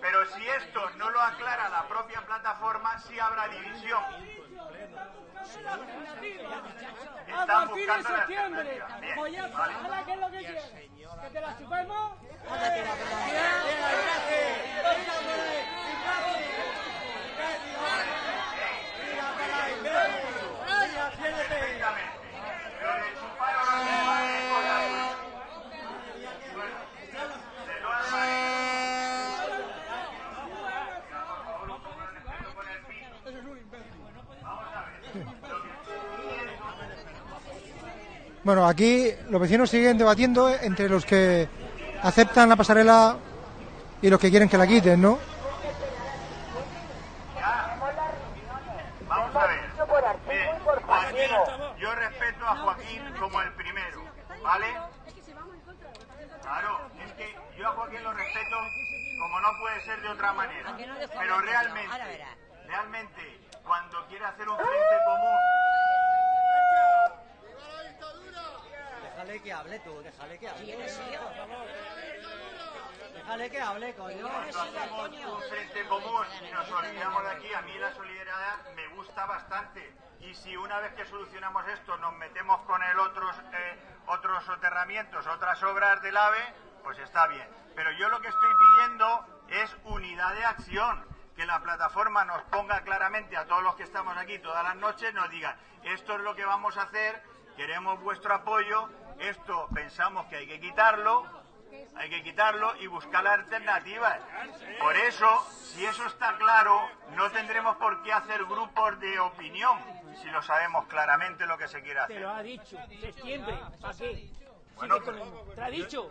pero si esto no lo aclara la propia plataforma, sí habrá división. A partir de septiembre. Pues vale. Ahora, ¿qué es lo que quieres? ¿Que te la chupemos? Bueno, aquí los vecinos siguen debatiendo entre los que aceptan la pasarela y los que quieren que la quiten, ¿no? vamos a ver. Joaquín, yo respeto a Joaquín como el primero, ¿vale? Claro, es que yo a Joaquín lo respeto como no puede ser de otra manera. Pero realmente, realmente, cuando quiere hacer un frente común, Déjale que hable tú, déjale que hable. Déjale que hable, coño. cuando hacemos un frente común y nos olvidamos de aquí, a mí la solidaridad me gusta bastante. Y si una vez que solucionamos esto nos metemos con el otros, eh, otros soterramientos, otras obras del AVE, pues está bien. Pero yo lo que estoy pidiendo es unidad de acción. Que la plataforma nos ponga claramente a todos los que estamos aquí todas las noches, nos diga, esto es lo que vamos a hacer, queremos vuestro apoyo, esto pensamos que hay que quitarlo, hay que quitarlo y buscar alternativas. Por eso, si eso está claro, no tendremos por qué hacer grupos de opinión, si lo sabemos claramente lo que se quiere Te hacer. lo ha dicho. Septiembre. ¿Para qué? Bueno, el- ¿Te ha dicho?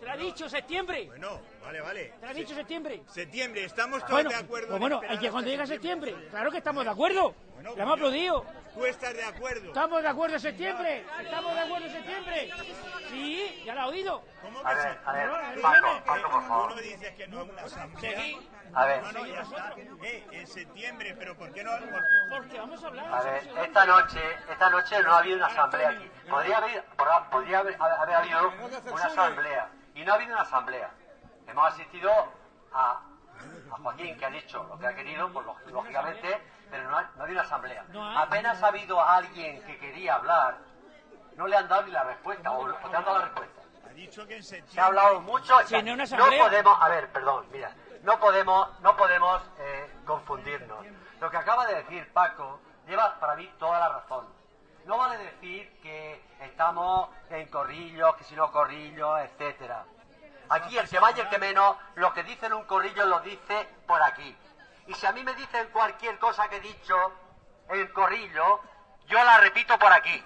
¿Te ha dicho septiembre? Bueno, vale, vale. ¿Te ha dicho septiembre? Septiembre, estamos todos Bueno, de acuerdo. pues en bueno, que cuando llegue septiembre. septiembre. Claro que estamos de acuerdo. Bueno, Le hemos aplaudido. Tú estás de acuerdo. ¿Estamos de acuerdo en septiembre? ¿Estamos de acuerdo en septiembre? Sí, ya lo ha oído. ¿Cómo A que ver, a ver, No, no, Paco, Paco, por Tú favor. no dices que no es una asamblea. Sí. A ver, No, no, ya está. Eh, en septiembre, pero ¿por qué no? por- Porque vamos a hablar. a ver, esta noche, esta noche no ha habido una asamblea aquí. Podría haber, podría haber, haber habido una asamblea. Y no ha habido una asamblea. Hemos asistido a, a Joaquín, que ha dicho lo que ha querido, pues lóg- lógicamente, pero no ha, no ha habido una asamblea. Apenas ha habido alguien que quería hablar, no le han dado ni la respuesta, o, o te han dado la respuesta. Ha dicho que en septiembre. Se ha hablado mucho. No podemos, a ver, perdón, mira, no podemos, no podemos eh, confundirnos. Lo que acaba de decir Paco lleva para mí toda la razón. No vale decir que estamos en corrillos, que si no corrillos, etcétera. Aquí el que vaya y el que menos, lo que dice en un corrillo lo dice por aquí. Y si a mí me dicen cualquier cosa que he dicho en corrillo, yo la repito por aquí.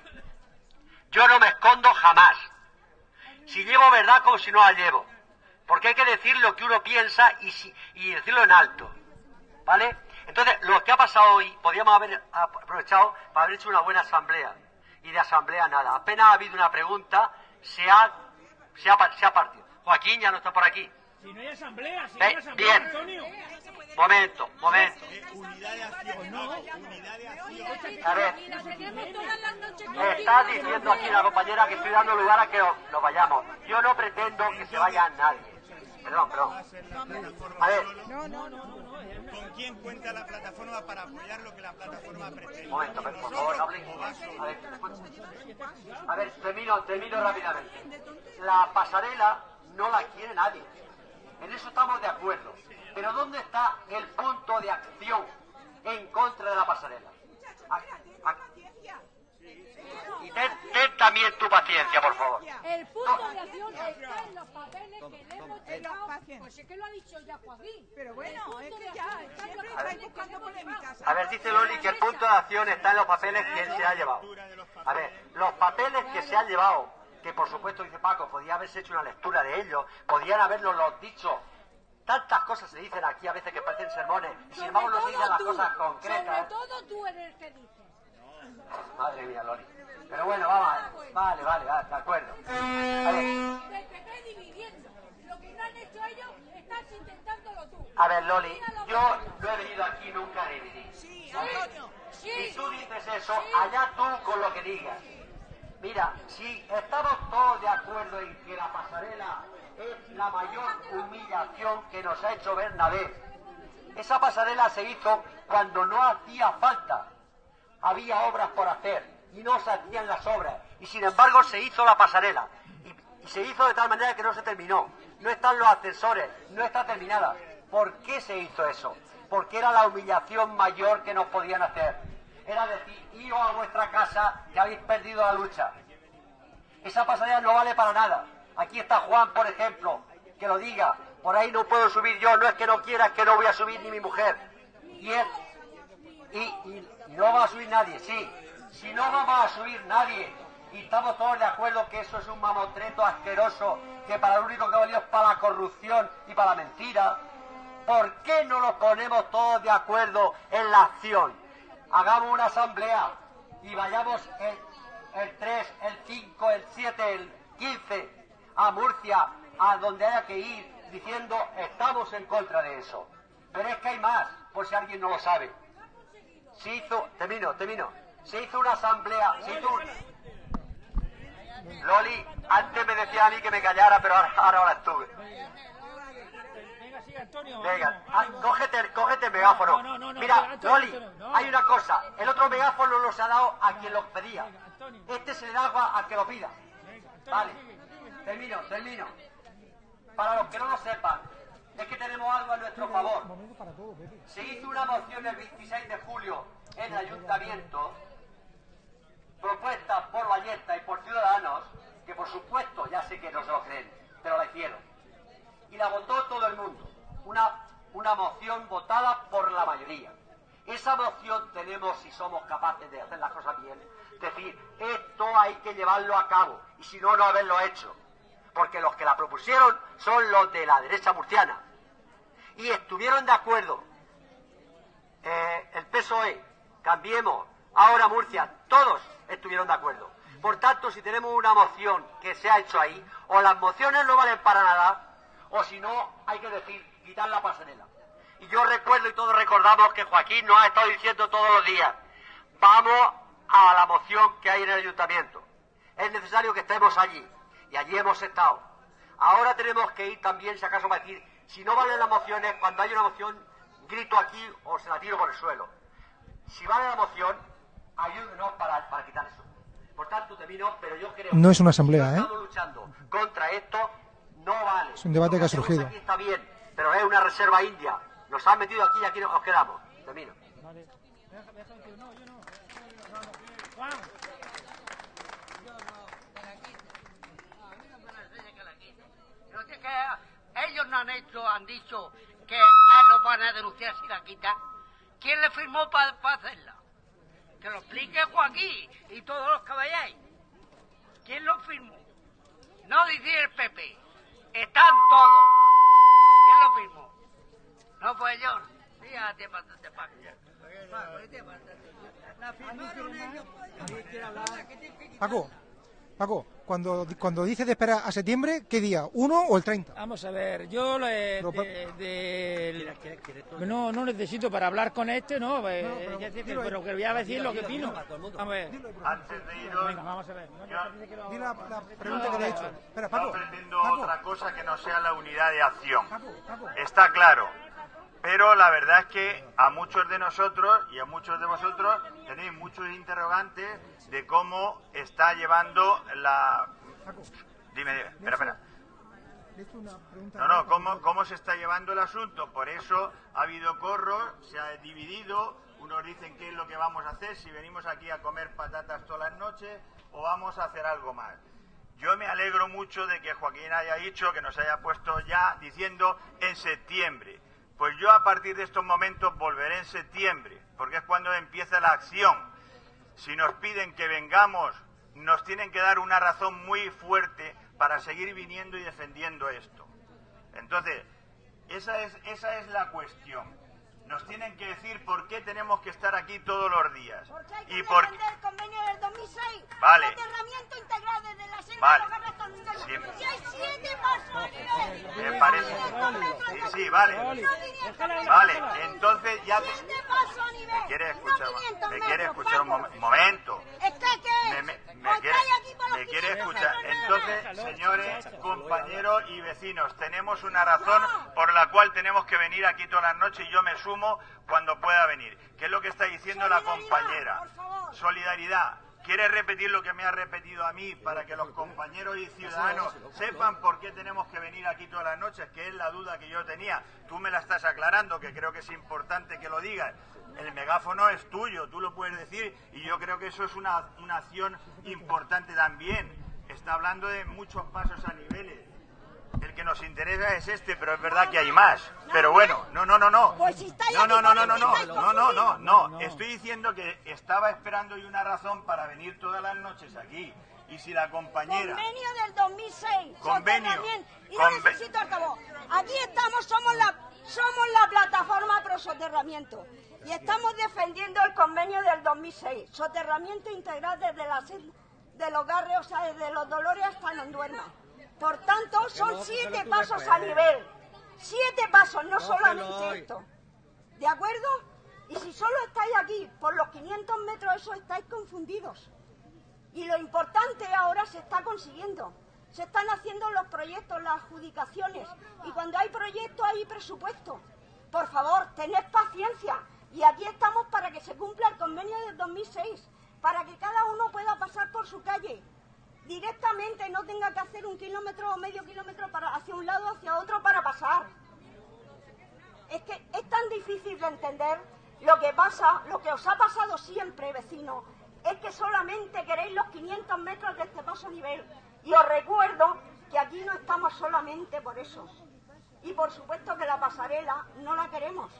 Yo no me escondo jamás. Si llevo verdad como si no la llevo. Porque hay que decir lo que uno piensa y, si- y decirlo en alto. ¿Vale? Entonces, lo que ha pasado hoy, podríamos haber aprovechado para haber hecho una buena asamblea. Y de asamblea nada. Apenas ha habido una pregunta, se ha, se ha, pa- se ha partido. Joaquín ya no está por aquí. Si no hay asamblea, si no hay asamblea, bien. Antonio. Momento, momento. Eh, unidad de acción, no, unidad de acción. A ver, está diciendo aquí la compañera que estoy dando lugar a que os- nos vayamos. Yo no pretendo que se vaya nadie. Perdón, perdón. A ver, ¿Con quién cuenta la plataforma para apoyar lo que la plataforma pretende? Un momento, por por favor, no hablen. A ver, a ver, termino, termino rápidamente. La pasarela no la quiere nadie. En eso estamos de acuerdo. Pero ¿dónde está el punto de acción en contra de la pasarela? A- a- Y ten, ten también tu paciencia, por favor. El punto de acción está en los papeles que le hemos llegado. Pues es que lo ha dicho ya Joaquín. Pero bueno, es que ya, siempre estáis buscando polémicas. A ver, dice Loli que el punto de acción está en los papeles que él se ha llevado. A ver, los papeles que se han llevado, que por supuesto dice Paco, podía haberse hecho una lectura de ellos, podían haberlo los dicho. Tantas cosas se dicen aquí a veces que parecen sermones, y sin embargo no se dicen las cosas Sobre concretas. todo tú eres el que dices. Madre mía, Loli. Pero bueno, vamos, vale, vale, vale, de acuerdo. A ver, Te, te estoy dividiendo. Lo que no han hecho ellos, estás intentándolo tú. a ver, Loli, yo no he venido aquí nunca a dividir. Sí, Antonio. Sí, Si tú dices eso, allá tú con lo que digas. Mira, si estamos todos de acuerdo en que la pasarela es la mayor humillación que nos ha hecho Bernabé, esa pasarela se hizo cuando no hacía falta. Había obras por hacer y no se hacían las obras. Y sin embargo se hizo la pasarela. Y, se hizo de tal manera que no se terminó. No están los ascensores, no está terminada. ¿Por qué se hizo eso? Porque era la humillación mayor que nos podían hacer. Era decir, iros a vuestra casa que habéis perdido la lucha. Esa pasarela no vale para nada. Aquí está Juan, por ejemplo, que lo diga. Por ahí no puedo subir yo, no es que no quiera, es que no voy a subir ni mi mujer. Y él, y no va a subir nadie, sí. Si no vamos a subir nadie, y estamos todos de acuerdo que eso es un mamotreto asqueroso, que para lo único que ha valido es para la corrupción y para la mentira, ¿por qué no nos ponemos todos de acuerdo en la acción? Hagamos una asamblea y vayamos el, el 3, el 5, el 7, el 15 a Murcia, a donde haya que ir, diciendo estamos en contra de eso. Pero es que hay más, por si alguien no lo sabe. Se hizo, termino, termino. Se hizo una asamblea, se hizo un... Loli, antes me decía a mí que me callara, pero ahora, ahora, ahora estuve. Venga, sigue, Antonio. Venga, vamos, ah, cógete, cógete el megáfono. No, no, no, no, Mira, Antonio, Loli, hay una cosa. El otro megáfono los ha dado a quien los pedía. Este se le da agua al que lo pida. Vale, termino, termino. Para los que no lo sepan, es que tenemos algo a nuestro favor. Se hizo una moción el 26 de julio en el ayuntamiento, propuesta por Valletta y por Ciudadanos, que por supuesto ya sé que no se lo creen, pero la hicieron. Y la votó todo el mundo. Una, una moción votada por la mayoría. Esa moción tenemos, si somos capaces de hacer las cosas bien, decir, esto hay que llevarlo a cabo, y si no, no haberlo hecho. Porque los que la propusieron son los de la derecha murciana. Y estuvieron de acuerdo eh, el PSOE, Cambiemos, ahora Murcia, todos estuvieron de acuerdo. Por tanto, si tenemos una moción que se ha hecho ahí, o las mociones no valen para nada, o si no, hay que decir, quitar la pasarela. Y yo recuerdo y todos recordamos que Joaquín nos ha estado diciendo todos los días, vamos a la moción que hay en el ayuntamiento. Es necesario que estemos allí. Y allí hemos estado. Ahora tenemos que ir también, si acaso, para decir, si no valen las mociones, cuando hay una moción, grito aquí o se la tiro por el suelo. Si vale la moción, ayúdenos para, para quitar eso. Por tanto, termino, pero yo creo No es una asamblea, que si ¿eh? estamos luchando contra esto, no vale. Es un debate que ha surgido. Aquí está bien, pero es una reserva india. Nos han metido aquí y aquí nos quedamos. Termino. Vale. Ellos no han hecho, han dicho que a él lo van a denunciar si la quita. ¿Quién le firmó para hacerla? Que lo explique Joaquín y todos los que vayáis. ¿Quién lo firmó? No dice el PP. Están todos. ¿Quién lo firmó? No fue yo. Fíjate, bastante Paco. Paco, bastante. La firmaron ellos. Paco, Paco, cuando, cuando dices de esperar a septiembre, ¿qué día? ¿Uno o el 30? Vamos a ver, yo le, Pero, de, de- no, no necesito para hablar con este, no, eh, pero ya dilo pero que voy a decir lo que opino. A ver, Antes de iros, venga, vamos a ver. No, yo dice que lo- Di la, la pregunta que te he hecho. Espera, no Paco. pretendo Paco, otra cosa que no sea la unidad de acción. Paco, Paco. Está claro. Pero la verdad es que a muchos de nosotros y a muchos de vosotros tenéis muchos interrogantes de cómo está llevando la... Dime, dime, espera, espera. No, no, ¿cómo, cómo se está llevando el asunto. Por eso ha habido corros, se ha dividido. Unos dicen qué es lo que vamos a hacer, si venimos aquí a comer patatas todas las noches o vamos a hacer algo más. Yo me alegro mucho de que Joaquín haya dicho, que nos haya puesto ya diciendo en septiembre. Pues yo a partir de estos momentos volveré en septiembre, porque es cuando empieza la acción. Si nos piden que vengamos, nos tienen que dar una razón muy fuerte para seguir viniendo y defendiendo esto. Entonces, esa es, esa es la cuestión. Nos tienen que decir por qué tenemos que estar aquí todos los días. Porque hay que Y por el convenio del 2006. Vale. Soterramiento integral desde la selva Vale. el Sí, Si hay siete pasos a nivel. me parece. Sí, sí, vale. Vale, entonces ya te... Siete pasos a nivel. ¿Me quieres no escuchar, 500 me metros, escuchar un mom- momento? Es que, ¿qué? Me, me, me Pues quiere, estáis aquí por los me quiere 500 escuchar. Entonces, señores, compañeros y vecinos, tenemos una razón por la cual tenemos que venir aquí todas las noches y yo me sumo cuando pueda venir. ¿Qué es lo que está diciendo la compañera? Solidaridad. ¿Quiere repetir lo que me ha repetido a mí para que los compañeros y ciudadanos sepan por qué tenemos que venir aquí todas las noches? Que es la duda que yo tenía. Tú me la estás aclarando, que creo que es importante que lo digas. El megáfono es tuyo, tú lo puedes decir y yo creo que eso es una, una acción importante también. Está hablando de muchos pasos a niveles. El que nos interesa es este, pero es verdad que hay más. Pero bueno, no, no, no, no. Pues si estáis No, no, no, no, no, ¿por qué no, no, no, no, no. Estoy diciendo que estaba esperando y una razón para venir todas las noches aquí. Y si la compañera... Convenio del 2006. Convenio. Y no necesito altavoz. Aquí estamos, somos la, somos la plataforma pro soterramiento. Y estamos defendiendo el convenio del 2006. Soterramiento integral desde la de los garres, o sea, desde los dolores hasta no duerma. Por tanto, son siete pasos a nivel. Siete pasos, no solamente esto. ¿De acuerdo? Y si solo estáis aquí por los 500 metros, eso estáis confundidos. Y lo importante ahora se está consiguiendo. Se están haciendo los proyectos, las adjudicaciones. Y cuando hay proyectos hay presupuesto. Por favor, tened paciencia. Y aquí estamos para que se cumpla el convenio del 2006. Para que cada uno pueda pasar por su calle. Directamente no tenga que hacer un kilómetro o medio kilómetro para, hacia un lado hacia otro para pasar. Es que es tan difícil de entender lo que pasa, lo que os ha pasado siempre, vecino, es que solamente queréis los 500 metros de este paso nivel. Y os recuerdo que aquí no estamos solamente por eso. Y por supuesto que la pasarela no la queremos.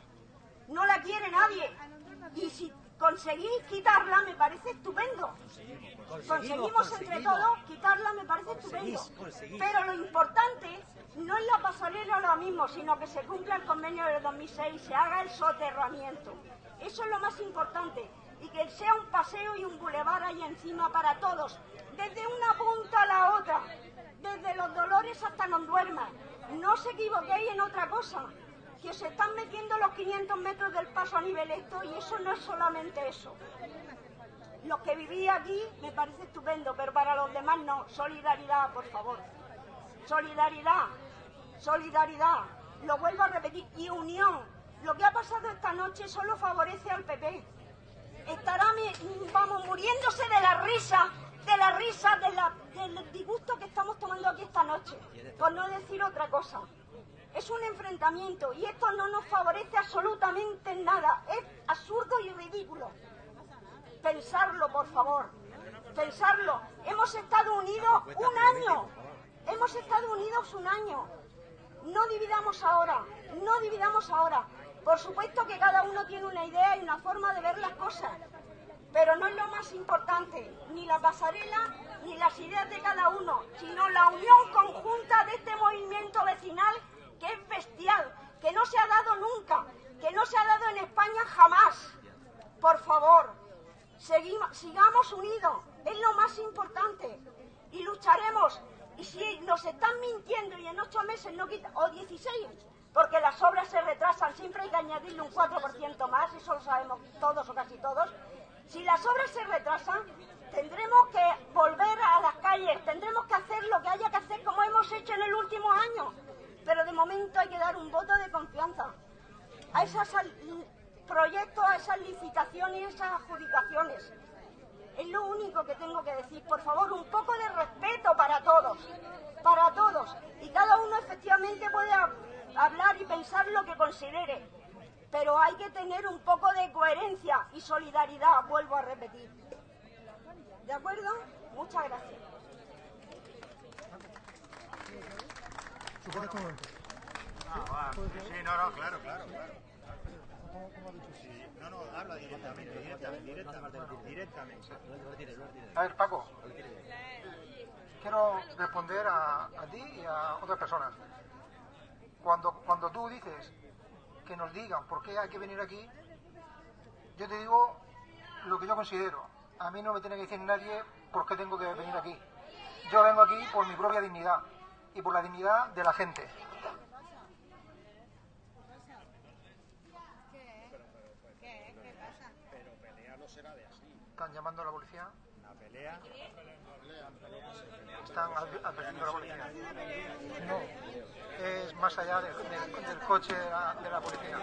No la quiere nadie. Y si conseguís quitarla, me parece estupendo. Conseguimos entre todos quitarla, me parece estupendo. Pero lo importante no es la pasarela ahora mismo, sino que se cumpla el convenio del 2006 y se haga el soterramiento. Eso es lo más importante. Y que sea un paseo y un bulevar ahí encima para todos, desde una punta a la otra, desde los dolores hasta no duermas. No os equivoquéis en otra cosa, que os están metiendo los 500 metros del paso a nivel esto y eso no es solamente eso. Los que viví aquí me parece estupendo, pero para los demás no. Solidaridad, por favor. Solidaridad, solidaridad. Lo vuelvo a repetir. Y unión. Lo que ha pasado esta noche solo favorece al PP. Estará, vamos, muriéndose de la risa, de la risa, del disgusto que estamos tomando aquí esta noche. Por no decir otra cosa. Es un enfrentamiento y esto no nos favorece absolutamente en nada. Es absurdo y ridículo. Pensarlo, por favor. Pensarlo. Hemos estado unidos un año. Hemos estado unidos un año. No dividamos ahora. No dividamos ahora. Por supuesto que cada uno tiene una idea y una forma de ver las cosas. Pero no es lo más importante, ni la pasarela, ni las ideas de cada uno, sino la unión conjunta de este movimiento vecinal que es bestial, que no se ha dado nunca, que no se ha dado en España jamás. Por favor, sigamos unidos, es lo más importante. Y lucharemos. Y si nos están mintiendo y en ocho meses no quitan, o 16, porque las obras se retrasan, siempre hay que añadirle un 4% más, eso lo sabemos todos o casi todos. Si las obras se retrasan, tendremos que volver a las calles, tendremos que hacer lo que haya que hacer como hemos hecho en el último año. Pero de momento hay que dar un voto de confianza a esos proyectos, a esas licitaciones y esas adjudicaciones. Es lo único que tengo que decir. Por favor, un poco de respeto para todos. Para todos. Y cada uno efectivamente puede hab- hablar y pensar lo que considere. Pero hay que tener un poco de coherencia y solidaridad, vuelvo a repetir. ¿De acuerdo? Muchas gracias. Ah, va. Sí, no, no, claro, claro, claro. Sí, no, no, habla directamente, directamente, directamente, directamente. A ver, Paco. Quiero responder a, a ti y a otras personas. Cuando, cuando tú dices que nos digan por qué hay que venir aquí, yo te digo lo que yo considero. A mí no me tiene que decir nadie por qué tengo que venir aquí. yo vengo aquí por mi propia dignidad y por la dignidad de la gente. Están llamando a la policía, pelea. están adv- advirtiendo a la policía. No, es más allá del, del- del coche de la, de la policía.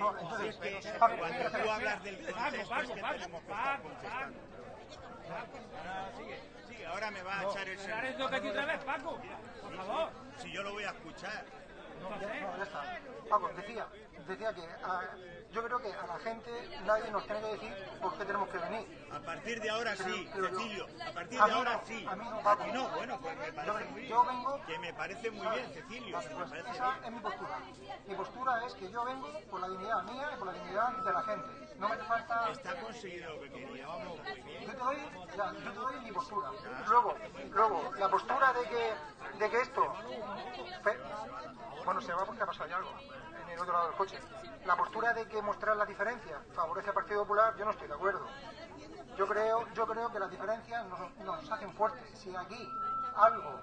No, entonces, cuando tú hablas del Paco, contexto es Paco, que Paco, tenemos que estar Paco, contestando. Ahora me va a echar el Pero ahora es lo que tú otra vez, Paco. Por favor. Si yo lo voy a escuchar. No, ya está. Paco, decía, decía que ah, yo creo que a la gente nadie nos tiene que decir por qué tenemos que venir. A partir de ahora sí, Pero yo- Cecilio. A partir A de mí ahora no, sí. a mí no, bueno, pues me parece Yo- muy yo bien. vengo- Que me parece muy bien, Cecilio. Pues esa bien. es mi postura. Mi postura es que yo vengo por la dignidad mía y por la dignidad de la gente. No me hace falta... Está conseguido lo que quería. Vamos muy bien. Yo te doy, ya, yo te doy mi postura. Luego, luego, la postura de que, de que esto... fe- bueno, se va porque ha pasado ya algo en el otro lado del coche. La postura de que mostrar la diferencia favorece al Partido Popular, yo no estoy de acuerdo. Yo creo, yo creo que las diferencias nos, nos hacen fuertes. Si aquí algo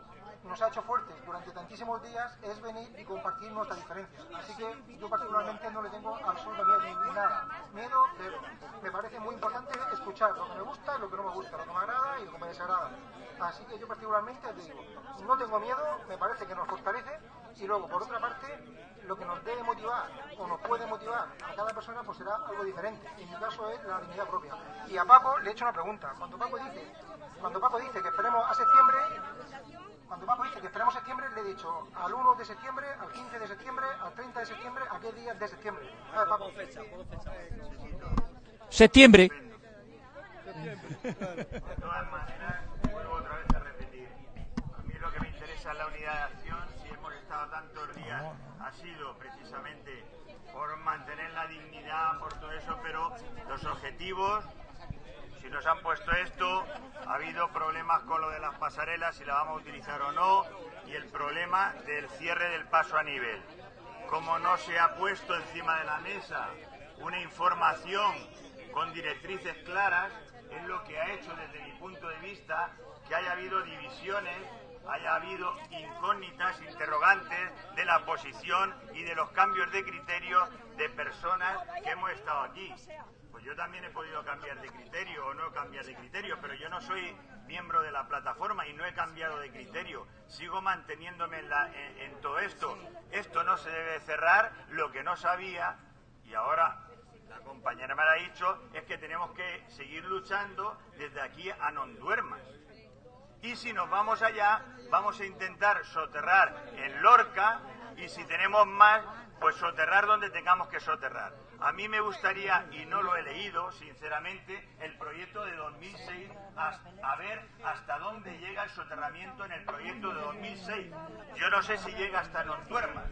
nos ha hecho fuertes durante tantísimos días es venir y compartir nuestras diferencias. Así que yo particularmente no le tengo absolutamente nada. Miedo, pero me parece muy importante escuchar lo que me gusta y lo que no me gusta, lo que me agrada y lo que me desagrada. Así que yo particularmente te digo, no tengo miedo, me parece que nos fortalece y luego por otra parte lo que nos debe motivar o nos puede motivar a cada persona pues será algo diferente. En mi caso es la dignidad propia. Y a Paco le he hecho una pregunta. Cuando Paco dice, cuando Paco dice que esperemos a septiembre, cuando Paco dice que esperemos septiembre, le he dicho al 1 de septiembre, al 15 de septiembre, al 30 de septiembre, ¿a qué días de septiembre? A ver, Paco. Septiembre. De todas maneras, vuelvo otra vez a repetir. A mí lo que me interesa es la unidad de acción. Si hemos estado tantos días, ha sido precisamente por mantener la dignidad, por todo eso, pero los objetivos, si nos han puesto esto, ha habido problemas con lo de las pasarelas, si la vamos a utilizar o no, y el problema del cierre del paso a nivel. Como no se ha puesto encima de la mesa una información con directrices claras, es lo que ha hecho desde mi punto de vista que haya habido divisiones, haya habido incógnitas, interrogantes de la posición y de los cambios de criterio de personas que hemos estado aquí. Pues yo también he podido cambiar de criterio o no cambiar de criterio, pero yo no soy miembro de la plataforma y no he cambiado de criterio. Sigo manteniéndome en, todo esto. Esto no se debe cerrar, lo que no sabía, y ahora la compañera me lo ha dicho, es que tenemos que seguir luchando desde aquí a non duermas. Y si nos vamos allá, vamos a intentar soterrar en Lorca y si tenemos más, pues soterrar donde tengamos que soterrar. A mí me gustaría, y no lo he leído, sinceramente, el proyecto de 2006, as- a ver hasta dónde llega el soterramiento en el proyecto de 2006. Yo no sé si llega hasta Nontuermas,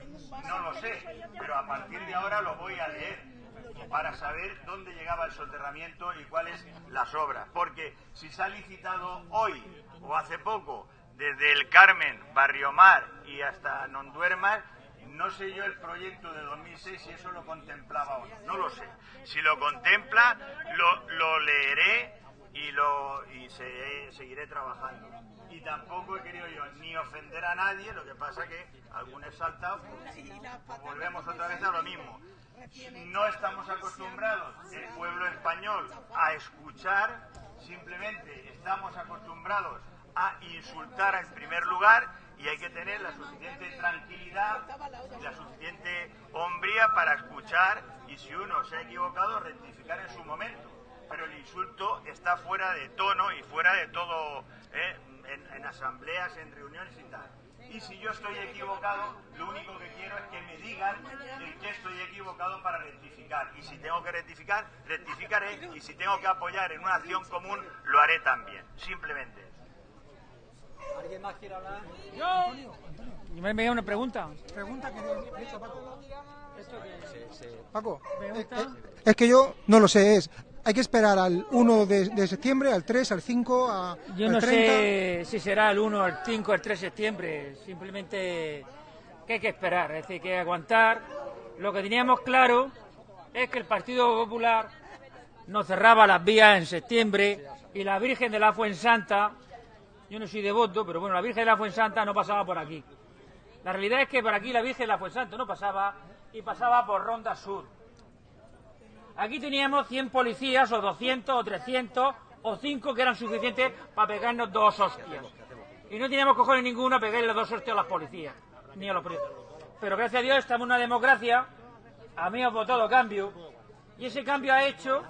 no lo sé, pero a partir de ahora lo voy a leer para saber dónde llegaba el soterramiento y cuáles las obras. Porque si se ha licitado hoy o hace poco desde el Carmen, Barrio Mar y hasta Nonduermas, no sé yo el proyecto de 2006 si eso lo contemplaba o no. No lo sé. Si lo contempla, lo, lo leeré y, lo, y se- seguiré trabajando. Y tampoco he querido yo ni ofender a nadie, lo que pasa que algún exaltado, pues, pues volvemos otra vez a lo mismo. No estamos acostumbrados, el pueblo español, a escuchar, simplemente estamos acostumbrados a insultar en primer lugar y hay que tener la suficiente tranquilidad y la suficiente hombría para escuchar y si uno se ha equivocado rectificar en su momento. Pero el insulto está fuera de tono y fuera de todo, ¿eh? en, asambleas, en reuniones y tal. Y si yo estoy equivocado, lo único que quiero es que me digan en qué estoy equivocado para rectificar. Y si tengo que rectificar, rectificaré. Y si tengo que apoyar en una acción común, lo haré también. Simplemente. ¿Alguien más quiere hablar? Yo. Y me me una pregunta. Pregunta que le he hecho a Paco. ¿Esto qué? Paco, eh, Pregunta. eh, es que yo no lo sé, es... Hay que esperar al 1 de, de septiembre, al 3, al 5, a, Yo al no 30. sé si será el 1, el 5, el 3 de septiembre. Simplemente que hay que esperar, es decir, que hay que aguantar. Lo que teníamos claro es que el Partido Popular nos cerraba las vías en septiembre y la Virgen de la Fuensanta, yo no soy devoto, pero bueno, la Virgen de la Fuensanta no pasaba por aquí. La realidad es que por aquí la Virgen de la Fuensanta no pasaba y pasaba por Ronda Sur. Aquí teníamos 100 policías o 200 o 300 o 5 que eran suficientes para pegarnos dos hostias. Y no teníamos cojones ninguno a pegarle dos hostias a las policías, ni a los presos. Pero gracias a Dios estamos en una democracia, a mí ha votado cambio, y ese cambio ha hecho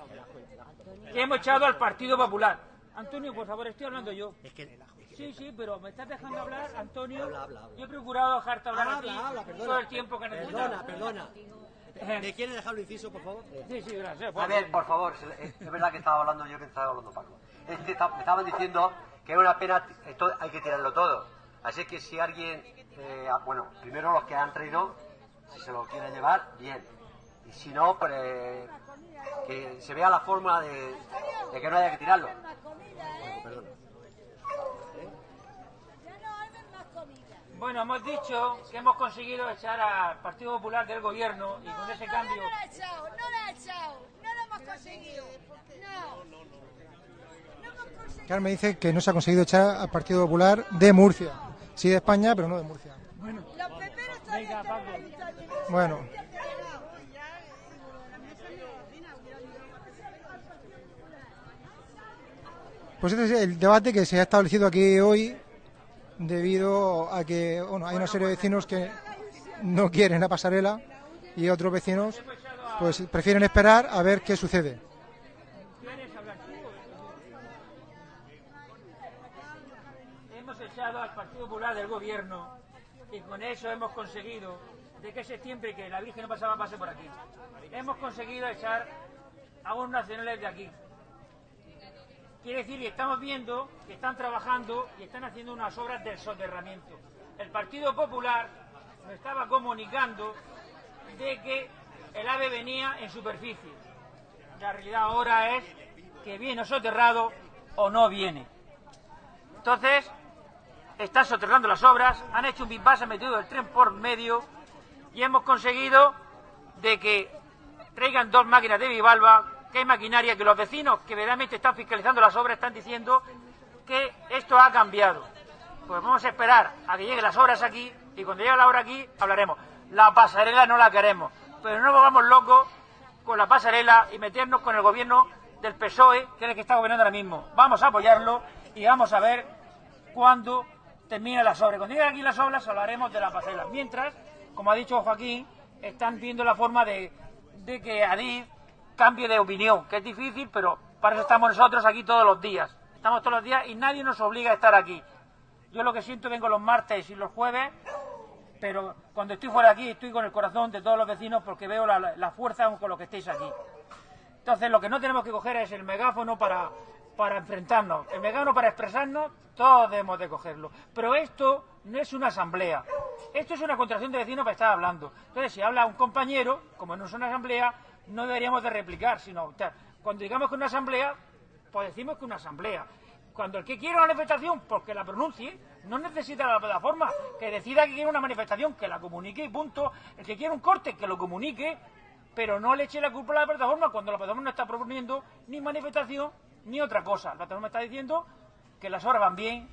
que hemos echado al Partido Popular. Antonio, por favor, estoy hablando yo. Sí, sí, pero me estás dejando hablar, Antonio. Yo he procurado dejarte hablar a ti Habla, habla, perdona. todo el tiempo que necesitas. Perdona, perdona. ¿Me quiere dejar un inciso, por favor? Sí, sí, gracias. A ver, por favor, es es verdad que estaba hablando yo que estaba hablando Paco. Es que está- me estaban diciendo que es una pena, esto hay que tirarlo todo. Así que si alguien, eh, ah, bueno, primero los que han traído, si se lo quieren llevar, bien. Y si no, pues eh, que se vea la forma de, de que no haya que tirarlo. Perdona. Bueno, hemos dicho que hemos conseguido echar al Partido Popular del gobierno y con ese cambio No lo ha echado, no lo ha echado, no lo hemos conseguido. No. Carmen dice que no se ha conseguido echar al Partido Popular de Murcia. Sí de España, pero no de Murcia. Los peperos todavía están en el ayuntamiento. Bueno, pues este es el debate que se ha establecido aquí hoy debido a que bueno, hay una serie de vecinos que no quieren la pasarela y otros vecinos pues prefieren esperar a ver qué sucede. hemos echado al Partido Popular del gobierno y con eso hemos conseguido de que septiembre que la Virgen no pasaba pase por aquí. Hemos conseguido echar a unos nacionales de aquí. Quiere decir que estamos viendo que están trabajando y están haciendo unas obras del soterramiento. El Partido Popular nos estaba comunicando de que el AVE venía en superficie. La realidad ahora es que viene soterrado o no viene. Entonces, están soterrando las obras, han hecho un bypass, han metido el tren por medio y hemos conseguido de que traigan dos máquinas de Vivalva, que hay maquinaria que los vecinos que verdaderamente están fiscalizando las obras están diciendo que esto ha cambiado. Pues vamos a esperar a que lleguen las obras aquí y cuando llegue la obra aquí hablaremos. La pasarela no la queremos, pero no vamos locos con la pasarela y meternos con el gobierno del PSOE, que es el que está gobernando ahora mismo. Vamos a apoyarlo y vamos a ver cuándo termine las obras. Cuando lleguen aquí las obras hablaremos de la pasarela. Mientras, como ha dicho Joaquín, están viendo la forma de, de que Adif cambie de opinión, que es difícil, pero para eso estamos nosotros aquí todos los días. Estamos todos los días y nadie nos obliga a estar aquí. Yo lo que siento vengo los martes y los jueves, pero cuando estoy fuera de aquí estoy con el corazón de todos los vecinos porque veo la, fuerza con lo que estéis aquí. Entonces lo que no tenemos que coger es el megáfono para, para enfrentarnos. El megáfono para expresarnos, todos debemos de cogerlo. Pero esto no es una asamblea. Esto es una contracción de vecinos para estar hablando. Entonces si habla un compañero, como no es una asamblea, no deberíamos de replicar, sino o sea, cuando digamos que una asamblea, pues decimos que una asamblea. Cuando el que quiere una manifestación, porque la pronuncie, no necesita la plataforma, que decida que quiere una manifestación, que la comunique y punto. El que quiere un corte, que lo comunique, pero no le eche la culpa a la plataforma cuando la plataforma no está proponiendo ni manifestación ni otra cosa. La plataforma está diciendo que las horas van bien,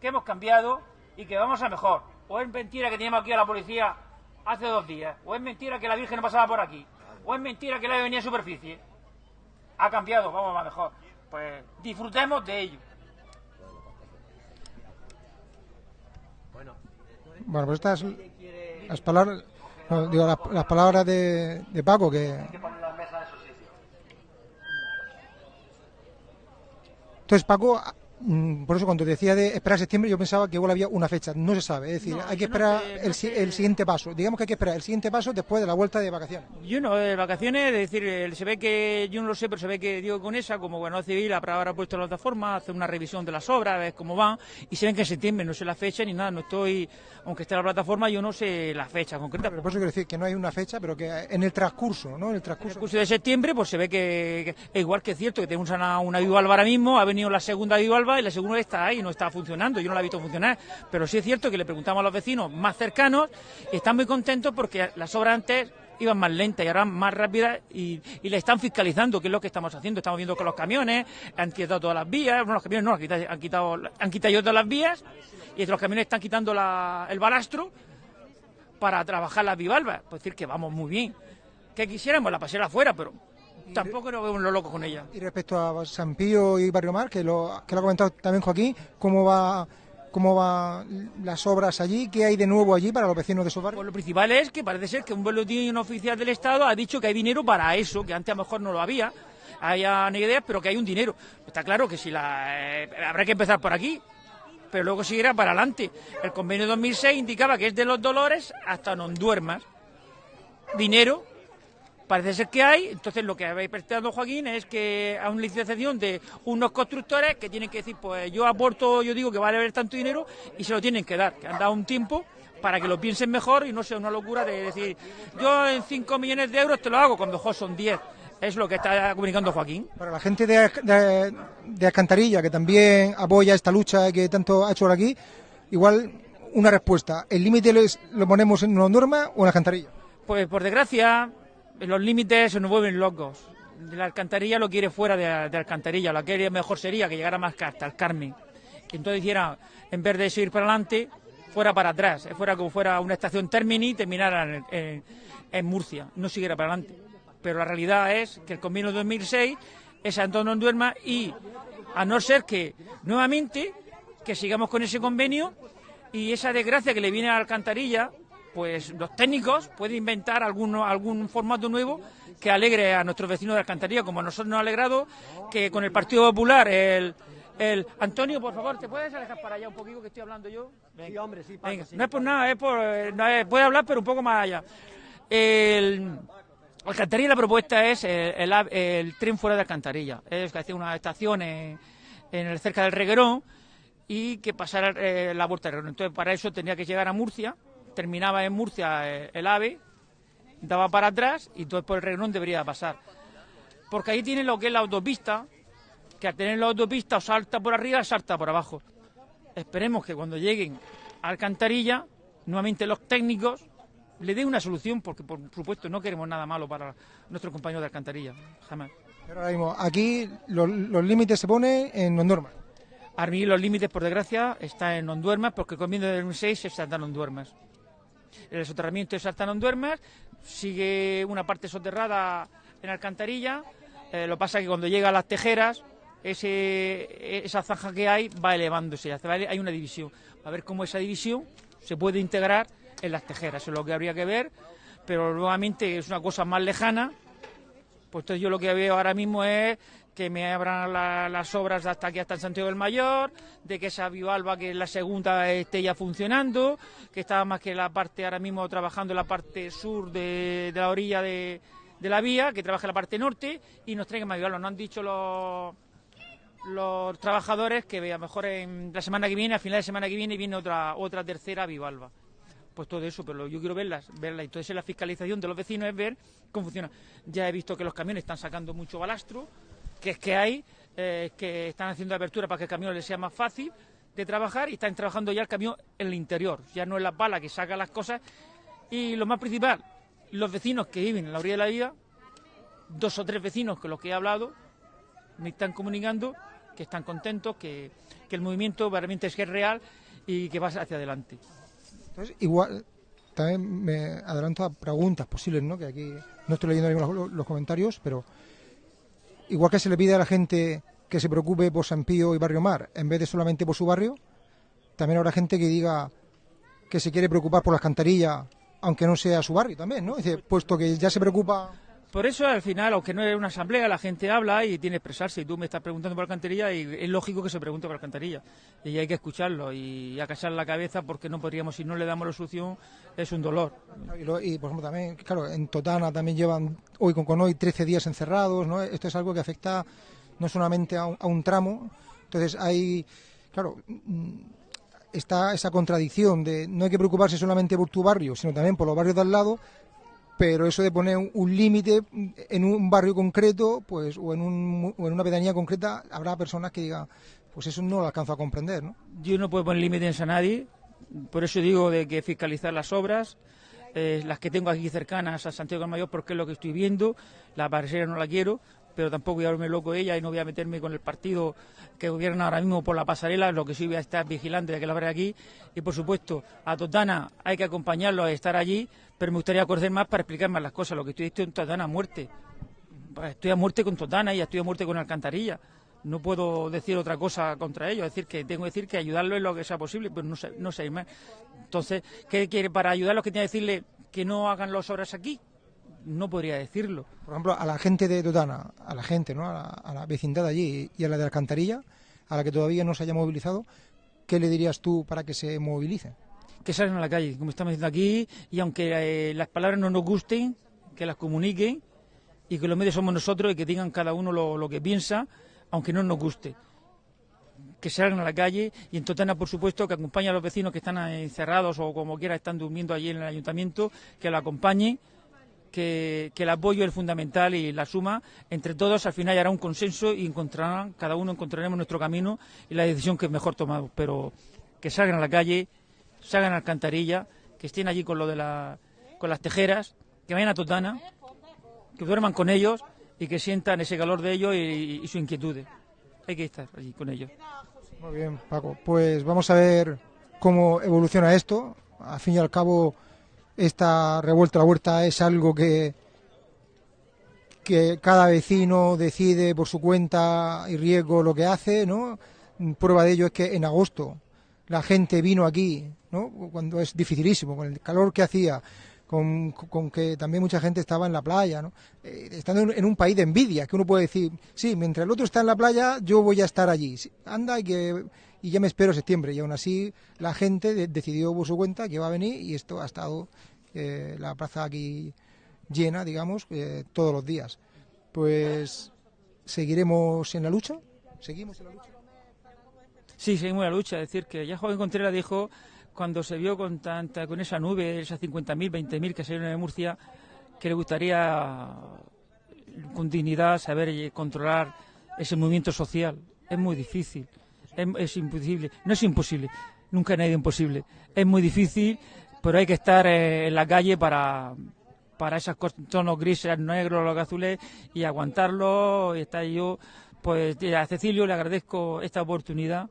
que hemos cambiado y que vamos a mejor. O es mentira que teníamos aquí a la policía hace dos días, o es mentira que la Virgen pasaba por aquí, o es mentira que la venía en superficie. Ha cambiado, vamos a mejor. Pues disfrutemos de ello. Bueno, pues estas las palabras, no, digo, las, las palabras de, de Paco que Hay que poner las mesas en su sitio. entonces Paco por eso cuando decía de esperar septiembre yo pensaba que igual había una fecha, no se sabe, es decir, No, hay que esperar no el, el siguiente paso, digamos que hay que esperar el siguiente paso después de la vuelta de vacaciones. Yo no, de vacaciones, es decir, se ve que, yo no lo sé, pero se ve que Diego Conesa, como gobernador civil, habrá puesto la plataforma, hace una revisión de las obras, a ver cómo van, y se ven que en septiembre, no sé la fecha ni nada, no estoy, aunque esté la plataforma, yo no sé la fecha concreta. Pero por eso quiero decir que no hay una fecha, pero que en el transcurso, ¿no? En el En el transcurso. curso de septiembre, pues se ve que, que- igual que es cierto que tenemos una, una Vivalva ahora mismo, ha venido la segunda Vivalva y la segunda está ahí, no está funcionando, yo no la he visto funcionar, pero sí es cierto que le preguntamos a los vecinos más cercanos y están muy contentos porque las obras antes iban más lentas y ahora más rápidas y, le están fiscalizando, que es lo que estamos haciendo. Estamos viendo que los camiones han quitado todas las vías, bueno, los camiones no, han quitado, han quitado, han quitado todas las vías y los camiones están quitando el balastro para trabajar las bivalvas. Pues decir que vamos muy bien. Que quisiéramos la pasera afuera, pero tampoco nos vemos los locos con ella. Y respecto a San Pío y Barrio Mar, que lo, que lo ha comentado también Joaquín, ¿cómo va cómo van las obras allí? ¿Qué hay de nuevo allí para los vecinos de esos barrios? Pues lo principal es que parece ser que un boletín oficial del Estado ha dicho que hay dinero para eso, que antes a lo mejor no lo había, haya ni ideas, pero que hay un dinero. Está claro que si la eh, habrá que empezar por aquí, pero luego seguirá para adelante. El convenio 2006 indicaba que es de los dolores hasta no duermas. Dinero parece ser que hay, entonces lo que habéis prestado Joaquín es que a una licitación de unos constructores que tienen que decir, pues yo aporto, yo digo que vale haber tanto dinero y se lo tienen que dar, que han dado un tiempo para que lo piensen mejor y no sea una locura de decir, yo en 5 millones de euros te lo hago, cuando mejor son 10. Es lo que está comunicando Joaquín. Para la gente de, de, de Alcantarilla, que también apoya esta lucha que tanto ha hecho por aquí, igual una respuesta. ¿El límite lo, ponemos en una norma o en Alcantarilla? Pues por desgracia, los límites se nos vuelven locos. La alcantarilla lo quiere fuera de, alcantarilla. Lo que mejor sería que llegara más hasta el Carmen. Que entonces hiciera, en vez de seguir para adelante, fuera para atrás. Fuera como fuera una estación Termini y terminara en, Murcia. No siguiera para adelante. Pero la realidad es que el convenio 2006 es Antonio Duerma y a no ser que nuevamente que sigamos con ese convenio y esa desgracia que le viene a Alcantarilla, pues los técnicos pueden inventar alguno, algún formato nuevo que alegre a nuestros vecinos de Alcantarilla, como a nosotros nos ha alegrado que con el Partido Popular, el, el Antonio, por favor, ¿te puedes alejar para allá un poquito que estoy hablando yo? Venga. Sí, hombre, sí, Venga, paso, sí. no es por nada, es por, eh, no es- puede hablar, pero un poco más allá. El, Alcantarilla la propuesta es el, el el tren fuera de Alcantarilla. Es que hacer una estación en, en el, cerca del Reguerón y que pasara eh, la vuelta del Reguerón. Entonces, para eso tenía que llegar a Murcia, terminaba en Murcia eh, el AVE, daba para atrás y entonces por el Reguerón debería pasar. Porque ahí tiene lo que es la autopista, que al tener la autopista o salta por arriba o salta por abajo. Esperemos que cuando lleguen a Alcantarilla, nuevamente los técnicos le den una solución, porque por supuesto no queremos nada malo para nuestros compañeros de Alcantarilla, jamás. Pero ahora mismo, aquí los, los límites se ponen en no normas. Ahora mismo los límites, por desgracia, están en Onduermas, porque el convenio del 2006 se saltan Onduermas. El soterramiento de saltan Onduermas, sigue una parte soterrada en Alcantarilla, eh, lo pasa que cuando llega a las tejeras, ese, esa zanja que hay va elevándose, hay una división. A ver cómo esa división se puede integrar en las tejeras, eso es lo que habría que ver, pero nuevamente es una cosa más lejana, pues entonces yo lo que veo ahora mismo es que me abran la- las obras hasta aquí, hasta en Santiago del Mayor, de que esa Vivalva, que la segunda, esté ya funcionando, que está más que la parte ahora mismo trabajando la parte sur de, la orilla de, la vía, que trabaja en la parte norte, y nos traigan más Vivalva. Nos han dicho los, trabajadores que a lo mejor en la semana que viene, a final de semana que viene, viene otra, otra tercera Vivalva pues todo eso, pero yo quiero verlas, verlas. Entonces la fiscalización de los vecinos es ver cómo funciona. Ya he visto que los camiones están sacando mucho balastro, que es que hay, eh, que están haciendo apertura para que el camión les sea más fácil de trabajar y están trabajando ya el camión en el interior, ya no es la pala que saca las cosas. Y lo más principal, los vecinos que viven en la orilla de la vía, dos o tres vecinos con los que he hablado, me están comunicando que están contentos, que, que el movimiento realmente es que es real y que va hacia adelante. Entonces, igual, también me adelanto a preguntas posibles, ¿no? Que aquí no estoy leyendo los comentarios, pero igual que se le pide a la gente que se preocupe por San Pío y Barrio Mar, en vez de solamente por su barrio, también habrá gente que diga que se quiere preocupar por las cantarillas, aunque no sea su barrio también, ¿no? Dice, puesto que ya se preocupa... Por eso, al final, aunque no es una asamblea, la gente habla y tiene que expresarse. Y tú me estás preguntando por alcantarilla y es lógico que se pregunte por alcantarilla. Y hay que escucharlo y acachar la cabeza porque no podríamos, si no le damos la solución, es un dolor. Y, por ejemplo, también, claro, en Totana también llevan hoy con, con hoy 13 días encerrados, ¿no? Esto es algo que afecta no solamente a un, a un tramo, entonces hay, claro, mm, está esa contradicción de no hay que preocuparse solamente por tu barrio, sino también por los barrios de al lado, pero eso de poner un, límite en un barrio concreto, pues, o en, un, una pedanía concreta, habrá personas que digan, pues eso no lo alcanzo a comprender, ¿no? Yo no puedo poner límites a nadie, por eso digo de que fiscalizar las obras, eh, las que tengo aquí cercanas a Santiago del Mayor porque es lo que estoy viendo, la parcela no la quiero, pero tampoco voy a verme loco ella y no voy a meterme con el partido que gobierna ahora mismo por la pasarela, lo que sí voy a estar vigilante de que la veré aquí. Y por supuesto, a Totana hay que acompañarlo a estar allí, pero me gustaría conocer más para explicar más las cosas. Lo que estoy diciendo en Totana a muerte. Estoy a muerte con Totana y estoy a muerte con Alcantarilla. No puedo decir otra cosa contra ellos, es decir, que tengo que decir que ayudarlo en lo que sea posible, pero no sé, no sé más. Entonces, ¿qué quiere para ayudarlos? que tiene que decirle que no hagan las obras aquí? No podría decirlo. Por ejemplo, a la gente de Totana, a la gente, ¿no? A la, vecindad allí y a la de Alcantarilla, a la que todavía no se haya movilizado, ¿qué le dirías tú para que se movilice? Que salgan a la calle, como estamos diciendo aquí, y aunque eh, las palabras no nos gusten, que las comuniquen y que los medios somos nosotros y que digan cada uno lo, que piensa, aunque no nos guste que salgan a la calle y en Totana, por supuesto, que acompañen a los vecinos que están encerrados o como quiera están durmiendo allí en el ayuntamiento, que lo acompañen que, el apoyo es fundamental y la suma entre todos al final hará un consenso y encontrarán, cada uno encontraremos nuestro camino y la decisión que es mejor tomado. Pero que salgan a la calle, salgan a alcantarilla, que estén allí con lo de la, con las tejeras, que vayan a Totana, que duerman con ellos y que sientan ese calor de ellos y, y su inquietud. Hay que estar allí con ellos. Muy bien, Paco. Pues vamos a ver cómo evoluciona esto. Al fin y al cabo esta revuelta a huerta es algo que, que cada vecino decide por su cuenta y riesgo lo que hace, ¿no? Prueba de ello es que en agosto la gente vino aquí, ¿no? Cuando es dificilísimo, con el calor que hacía, con, que también mucha gente estaba en la playa, ¿no? Eh, estando en, un país de envidia, que uno puede decir, sí, mientras el otro está en la playa, yo voy a estar allí. anda y que y ya me espero septiembre. Y aún así la gente decidió por su cuenta que va a venir y esto ha estado eh, la plaza aquí llena, digamos, eh, todos los días. Pues seguiremos en la lucha. ¿Seguimos en la lucha? Sí, seguimos en la lucha. Es decir, que ya Joven Contreras dijo, cuando se vio con tanta con esa nube, esas 50.000, 20.000 que salieron de Murcia, que le gustaría con dignidad saber controlar ese movimiento social. Es muy difícil es, imposible. No es imposible, nunca ha ido imposible. Es muy difícil, pero hay que estar eh, en la calle para, para esos tonos grises, negros, los azules y aguantarlo. Y está yo, pues a Cecilio le agradezco esta oportunidad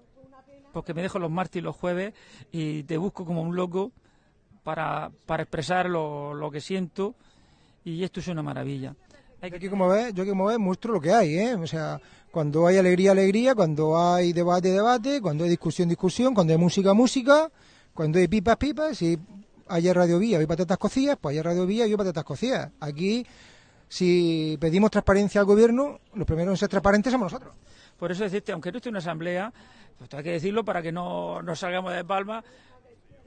porque me dejo los martes y los jueves y te busco como un loco para, para expresar lo, lo que siento y esto es una maravilla. Hay que... Aquí como ves, yo como ves muestro lo que hay, ¿eh? O sea, cuando hay alegría, alegría, cuando hay debate, debate, cuando hay discusión, discusión, cuando hay música, música, cuando hay pipas, pipas, si hay Radio Vía y patatas cocidas, pues hay Radio Vía y patatas cocidas. Aquí, si pedimos transparencia al gobierno, los primeros en ser transparentes somos nosotros. Por eso decirte, aunque no esté una asamblea, pues hay que decirlo para que no nos salgamos de palma,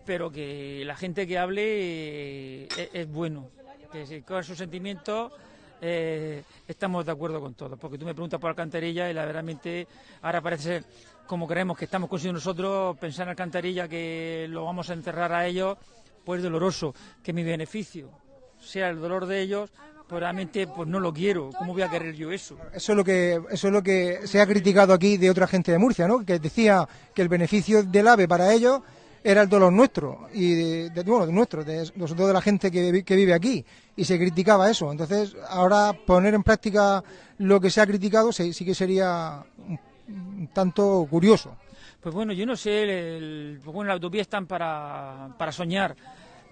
pero que la gente que hable eh, es, bueno, que si con sus sentimientos eh, estamos de acuerdo con todo. Porque tú me preguntas por Alcantarilla y la verdaderamente ahora parece ser, como creemos que estamos consiguiendo nosotros, pensar en Alcantarilla que lo vamos a enterrar a ellos, pues doloroso. Que mi beneficio sea el dolor de ellos, pues realmente pues no lo quiero. ¿Cómo voy a querer yo eso? Eso es lo que eso es lo que se ha criticado aquí de otra gente de Murcia, ¿no? Que decía que el beneficio del AVE para ellos era el dolor nuestro y de, bueno, de nuestro, de, nosotros de la gente que, que, vive aquí y se criticaba eso. Entonces, ahora poner en práctica lo que se ha criticado sí, sí que sería tanto curioso. Pues bueno, yo no sé, el, pues bueno, la utopía están para, para soñar.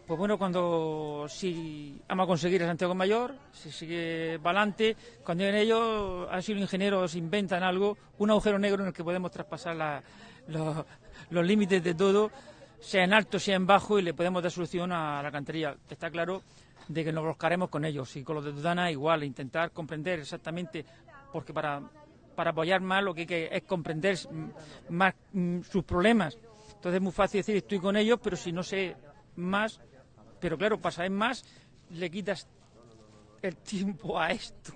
Pues bueno, cuando si vamos a conseguir el Santiago Mayor, si sigue para adelante, cuando en ellos, han sido ingenieros, inventan algo, un agujero negro en el que podemos traspasar la, los, los límites de todo sea en alto, sea en bajo, y le podemos dar solución a la cantería. Está claro de que nos buscaremos con ellos y con los de Dudana igual, intentar comprender exactamente, porque para, para apoyar más lo que hay que es comprender más sus problemas. Entonces es muy fácil decir estoy con ellos, pero si no sé más, pero claro, para saber más, le quitas el [laughs] tiempo a esto.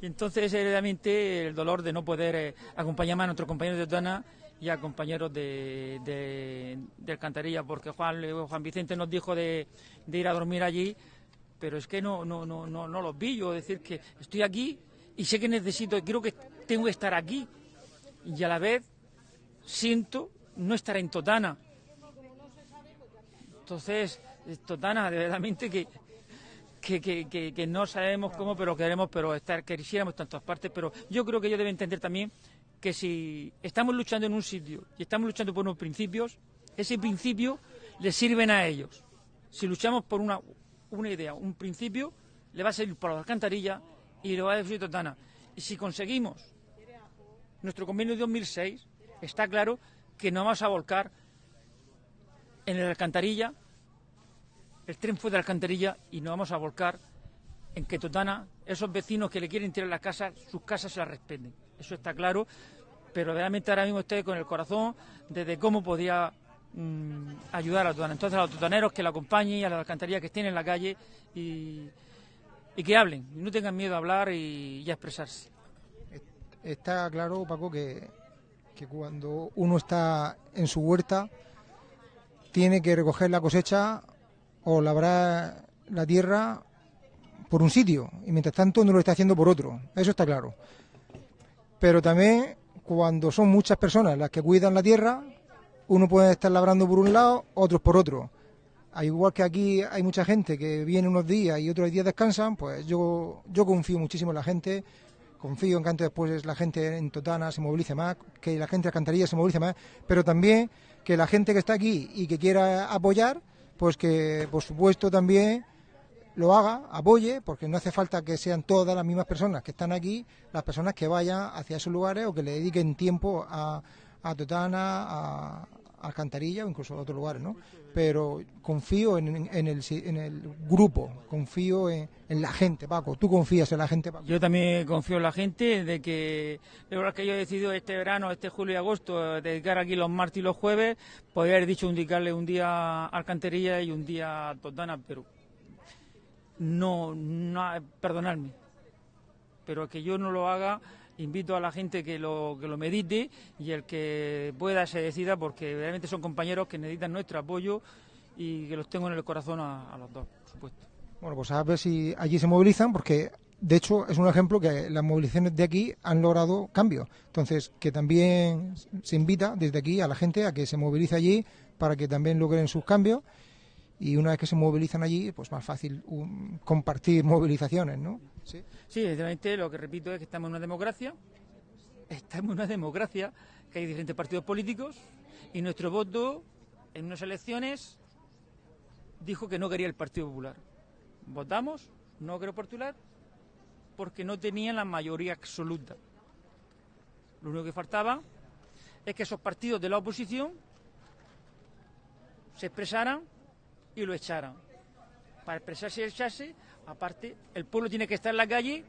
Y entonces es el dolor de no poder eh, acompañar más a nuestros compañeros de Dudana y a compañeros de, de, Alcantarilla, porque Juan, Juan Vicente nos dijo de, ir a dormir allí, pero es que no, no, no, no, no los vi yo, decir que estoy aquí y sé que necesito, creo que tengo que estar aquí y a la vez siento no estar en Totana. Entonces, Totana, de verdaderamente que, que, que, que, que no sabemos cómo, pero queremos, pero estar, quisiéramos en tantas partes, pero yo creo que ellos deben entender también que si estamos luchando en un sitio y estamos luchando por unos principios, ese principio les sirven a ellos. Si luchamos por una, una idea, un principio, le va a servir para la alcantarilla y le va a decir Totana. Y si conseguimos nuestro convenio de 2006, está claro que nos vamos a volcar en la alcantarilla, el tren fue de la alcantarilla y nos vamos a volcar en que Totana, esos vecinos que le quieren tirar las casas, sus casas se las respeten. Eso está claro, pero realmente ahora mismo estoy con el corazón desde cómo podía mm, ayudar a Totana. Entonces a los totaneros que la acompañen y a las alcantarillas que estén en la calle y, que hablen, no tengan miedo a hablar y a expresarse. Está claro, Paco, que, que cuando uno está en su huerta tiene que recoger la cosecha o labrar la tierra por un sitio y mientras tanto no lo está haciendo por otro. Eso está claro. Pero también cuando son muchas personas las que cuidan la tierra, uno puede estar labrando por un lado, otros por otro. Al igual que aquí hay mucha gente que viene unos días y otros días descansan, pues yo, yo confío muchísimo en la gente, confío en que antes después la gente en Totana se movilice más, que la gente de Alcantarilla se movilice más, pero también que la gente que está aquí y que quiera apoyar, pues que por supuesto también lo haga, apoye, porque no hace falta que sean todas las mismas personas que están aquí, las personas que vayan hacia esos lugares o que le dediquen tiempo a, a Totana, a, Alcantarilla o incluso a otros lugares, ¿no? Pero confío en, en, el, en el grupo, confío en, la gente, Paco. ¿Tú confías en la gente, Paco? Yo también confío en la gente, de que de verdad que yo he decidido este verano, este julio y agosto, dedicar aquí los martes y los jueves, podría haber dicho indicarle un día Alcantarilla y un día a Totana, pero no, no perdonadme, pero que yo no lo haga, invito a la gente que lo, que lo medite y el que pueda se decida, porque realmente son compañeros que necesitan nuestro apoyo y que los tengo en el corazón a, a los dos, por supuesto. Bueno, pues a ver si allí se movilizan, porque de hecho es un ejemplo que las movilizaciones de aquí han logrado cambio. Entonces, que también se invita desde aquí a la gente a que se movilice allí para que también logren sus cambios y una vez que se movilizan allí, pues más fácil um, compartir [laughs] movilizaciones, ¿no? Sí, sí evidentemente lo que repito es que estamos en una democracia, estamos en una democracia, que hay diferentes partidos políticos y nuestro voto en unas elecciones dijo que no quería el Partido Popular. Votamos, no quería Popular, porque no tenían la mayoría absoluta. Lo único que faltaba es que esos partidos de la oposición se expresaran y lo echaran. Para expresarse y echarse, aparte, el pueblo tiene que estar en la calle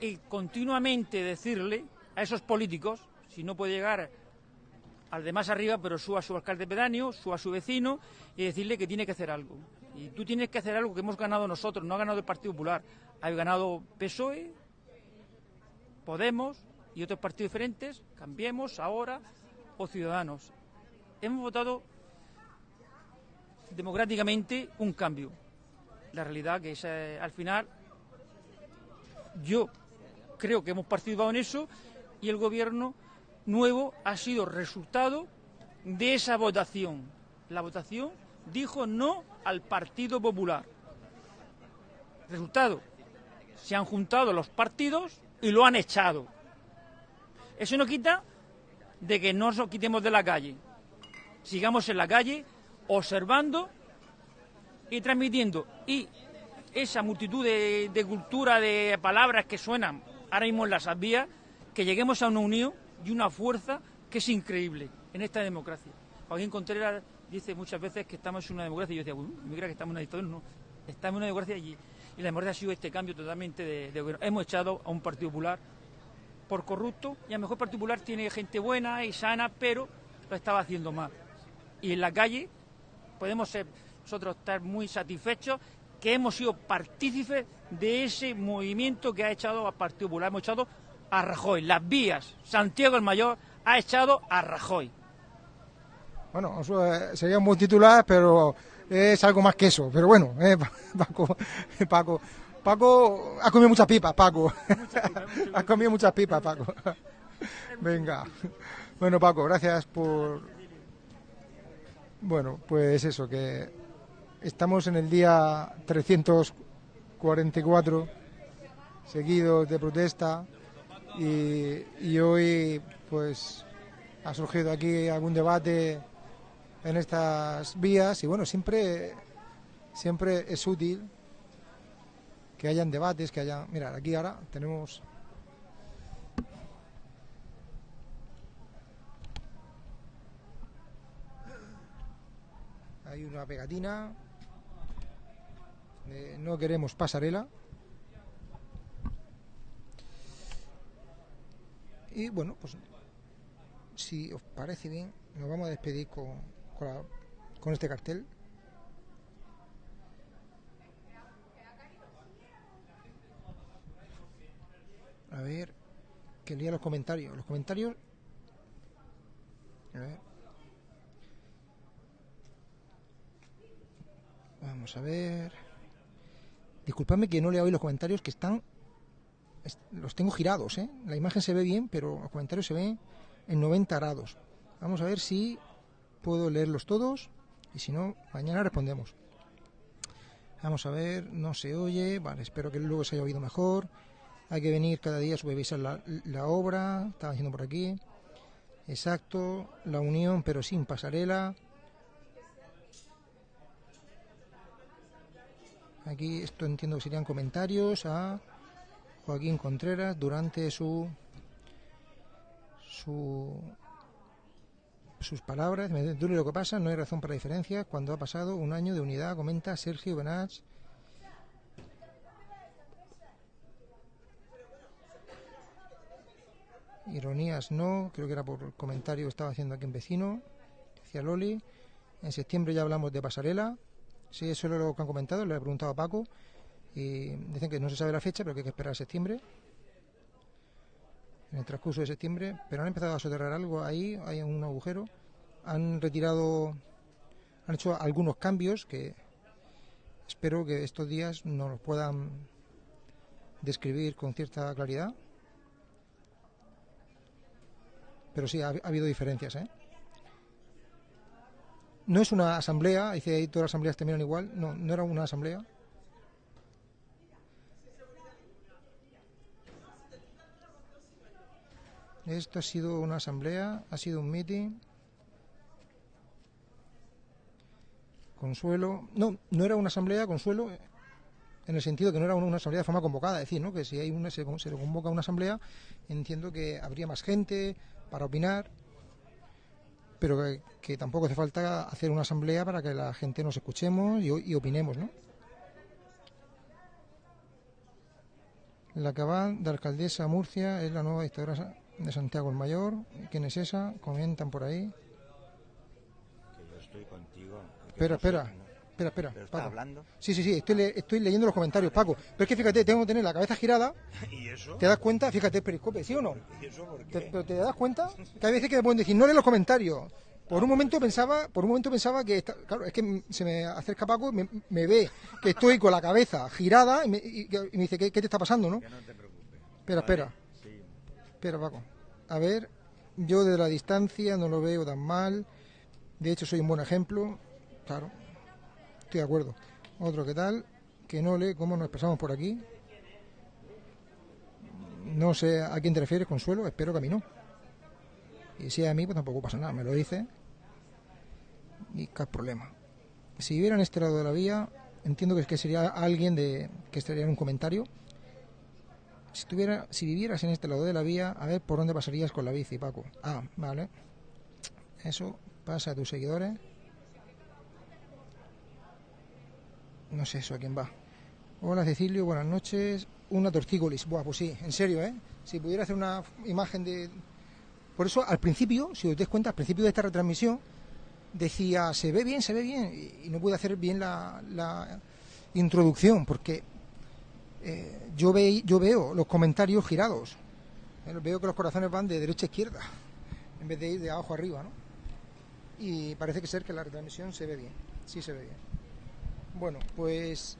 y continuamente decirle a esos políticos, si no puede llegar al de más arriba, pero suba a su alcalde pedáneo, suba a su vecino y decirle que tiene que hacer algo. Y tú tienes que hacer algo que hemos ganado nosotros, no ha ganado el Partido Popular, ha ganado PSOE, Podemos y otros partidos diferentes, Cambiemos ahora o Ciudadanos. Hemos votado democráticamente un cambio. La realidad que es, al final yo creo que hemos participado en eso y el gobierno nuevo ha sido resultado de esa votación. La votación dijo no al Partido Popular. Resultado, se han juntado los partidos y lo han echado. Eso no quita de que no nos quitemos de la calle. Sigamos en la calle observando y transmitiendo. Y esa multitud de, de, cultura, de palabras que suenan ahora mismo en las vías, que lleguemos a una unión y una fuerza que es increíble en esta democracia. Joaquín Contreras dice muchas veces que estamos en una democracia y yo decía, bueno, me que estamos en una dictadura, no, estamos en una democracia allí. Y la democracia ha sido este cambio totalmente de, de gobierno. Hemos echado a un Partido Popular por corrupto y a lo mejor Partido Popular tiene gente buena y sana, pero lo estaba haciendo mal. Y en la calle podemos ser nosotros estar muy satisfechos que hemos sido partícipes de ese movimiento que ha echado a Partido Popular. Hemos echado a Rajoy. Las vías, Santiago el Mayor ha echado a Rajoy. Bueno, eso sería un buen titular, pero es algo más que eso. Pero bueno, eh, [laughs] Paco, Paco, Paco ha comido muchas pipas, Paco. [laughs] ha comido muchas pipas, Paco. [laughs] Venga. Bueno, Paco, gracias por... Bueno, pues eso, que estamos en el día 344 seguidos de protesta y, hoy pues ha surgido aquí algún debate en estas vías y bueno, siempre, siempre es útil que hayan debates, que haya... Mira, aquí ahora tenemos... Hay una pegatina. de no queremos pasarela. Y bueno, pues si os parece bien, nos vamos a despedir con, con, con este cartel. A ver, que lea los comentarios. Los comentarios. A ver. Vamos a ver. Disculpadme que no lea hoy los comentarios que están. est- Los tengo girados, ¿eh? La imagen se ve bien, pero los comentarios se ven en 90 grados. Vamos a ver si puedo leerlos todos y si no, mañana respondemos. Vamos a ver, no se oye, vale, espero que luego se haya oído mejor. Hay que venir cada día a supervisar la, la obra, estaba diciendo por aquí. Exacto, la unión pero sin pasarela. Aquí esto entiendo que serían comentarios a Joaquín Contreras durante su su sus palabras, me lo que pasa, no hay razón para diferencias. Cuando ha pasado un año de unidad, comenta Sergio Benach. Ironías no, creo que era por comentario que estaba haciendo aquí un vecino. Decía Loli. En septiembre ya hablamos de pasarela. Sí, eso es lo que han comentado, le he preguntado a Paco. Y dicen que no se sabe la fecha, pero que hay que esperar a septiembre. En el transcurso de septiembre. Pero han empezado a soterrar algo ahí, hay un agujero. Han retirado, han hecho algunos cambios que espero que estos días nos los puedan describir con cierta claridad. Pero sí, ha, ha habido diferencias, ¿eh? No es una asamblea, dice ahí todas las asambleas terminan igual. No, no era una asamblea. Esto ha sido una asamblea, ha sido un meeting. Consuelo. No, no era una asamblea, Consuelo, en el sentido que no era una una asamblea de forma convocada. Es decir, ¿no? que si hay una, se, se convoca una asamblea, entiendo que habría más gente para opinar, pero que, que tampoco hace falta hacer una asamblea para que la gente nos escuchemos y, opinemos, ¿no? La cabal de alcaldesa Murcia es la nueva dictadura de Santiago el Mayor. ¿Quién es esa? Comentan por ahí. Que yo estoy contigo. Espera, espera. Espera, espera. ¿Pero está Paco. hablando? Sí, sí, sí, estoy, le- estoy leyendo los comentarios, Paco. Pero es que fíjate, tengo que tener la cabeza girada. [laughs] ¿Y eso? ¿Te das cuenta? Fíjate, el periscope, ¿sí o no? ¿Y eso por Te- qué? pero te das cuenta que hay veces que me pueden decir, no lee los comentarios. Por un momento pensaba, por un momento pensaba que, está- claro, es que se me acerca Paco, me, me ve que estoy con la cabeza girada y me, y- y me dice, ¿qué, qué te está pasando, no? Que no te preocupes. Espera, espera, Sí. espera, Paco. A ver, yo desde la distancia no lo veo tan mal. De hecho, soy un buen ejemplo. Claro, estoy de acuerdo. Otro que tal, que no lee cómo nos expresamos por aquí. No sé a quién te refieres, Consuelo, espero que a mí no. Y si es a mí, pues tampoco pasa nada, me lo dice. Y qué problema. Si viviera en este lado de la vía, entiendo que, que sería alguien de que estaría en un comentario. Si, tuviera, si vivieras en este lado de la vía, a ver por dónde pasarías con la bici, Paco. Ah, vale. Eso pasa a tus seguidores. No sé eso a quién va. Hola Cecilio, buenas noches. Una tortícolis. Buah, pues sí, en serio, ¿eh? Si pudiera hacer una imagen de... Por eso, al principio, si os dais cuenta, al principio de esta retransmisión, decía, se ve bien, se ve bien, y, no pude hacer bien la, la introducción, porque eh, yo, yo veo los comentarios girados. Eh, Veo que los corazones van de derecha a izquierda, en vez de ir de abajo arriba, ¿no? Y parece que ser que la retransmisión se ve bien, sí se ve bien. Bueno, pues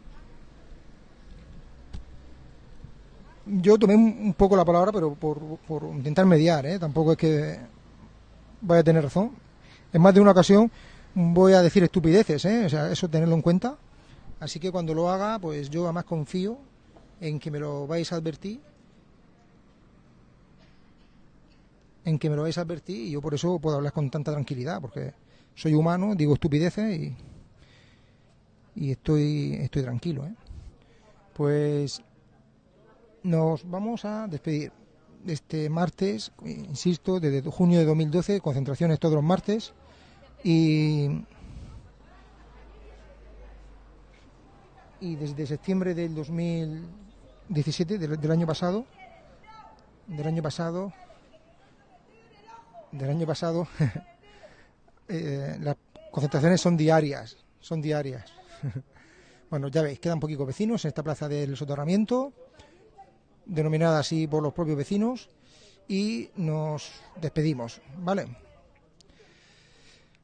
yo tomé un poco la palabra, pero por, por intentar mediar, ¿eh? Tampoco es que vaya a tener razón. En más de una ocasión voy a decir estupideces, ¿eh? O sea, eso tenerlo en cuenta. Así que cuando lo haga, pues yo además confío en que me lo vais a advertir. En que me lo vais a advertir y yo por eso puedo hablar con tanta tranquilidad, porque soy humano, digo estupideces y, y estoy, estoy tranquilo. ¿eh? Pues nos vamos a despedir este martes, insisto, desde junio de 2012, concentraciones todos los martes y y desde septiembre del 2017, del, del año pasado, del año pasado, del año pasado, [laughs] eh, las concentraciones son diarias, son diarias. [laughs] bueno, ya veis, quedan poquitos vecinos en esta plaza del soterramiento, denominada así por los propios vecinos, y nos despedimos, ¿vale?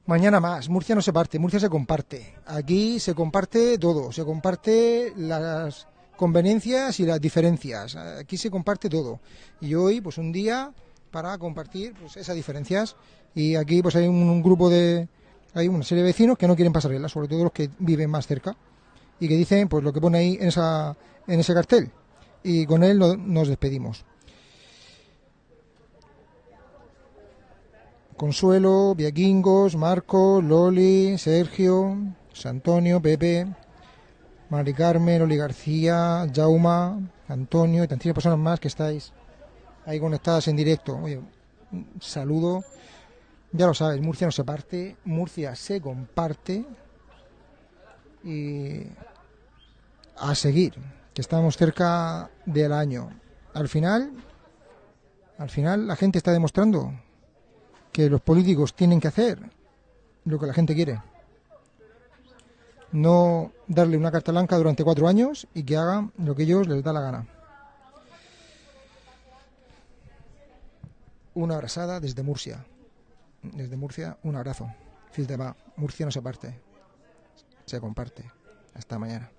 Mañana más. Murcia no se parte, Murcia se comparte. Aquí se comparte todo, se comparte las conveniencias y las diferencias. Aquí se comparte todo. Y hoy, pues un día para compartir pues, esas diferencias. Y aquí pues hay un, grupo de, hay una serie de vecinos que no quieren pasarela, sobre todo los que viven más cerca y que dicen pues lo que pone ahí en esa, en ese cartel. Y con él nos despedimos. Consuelo, Viaquingos, Marco, Loli, Sergio, Antonio, Pepe, Mari Carmen, Loli García, Jauma, Antonio y tantísimas personas más que estáis ahí conectadas en directo. Oye, un saludo. Ya lo sabes, Murcia no se parte, Murcia se comparte y a seguir, que estamos cerca del año. Al final, al final la gente está demostrando que los políticos tienen que hacer lo que la gente quiere. No darle una carta blanca durante cuatro años y que hagan lo que ellos les da la gana. Una abrazada desde Murcia. Desde Murcia, un abrazo. Fil de va. Murcia no se parte. Se comparte. Hasta mañana.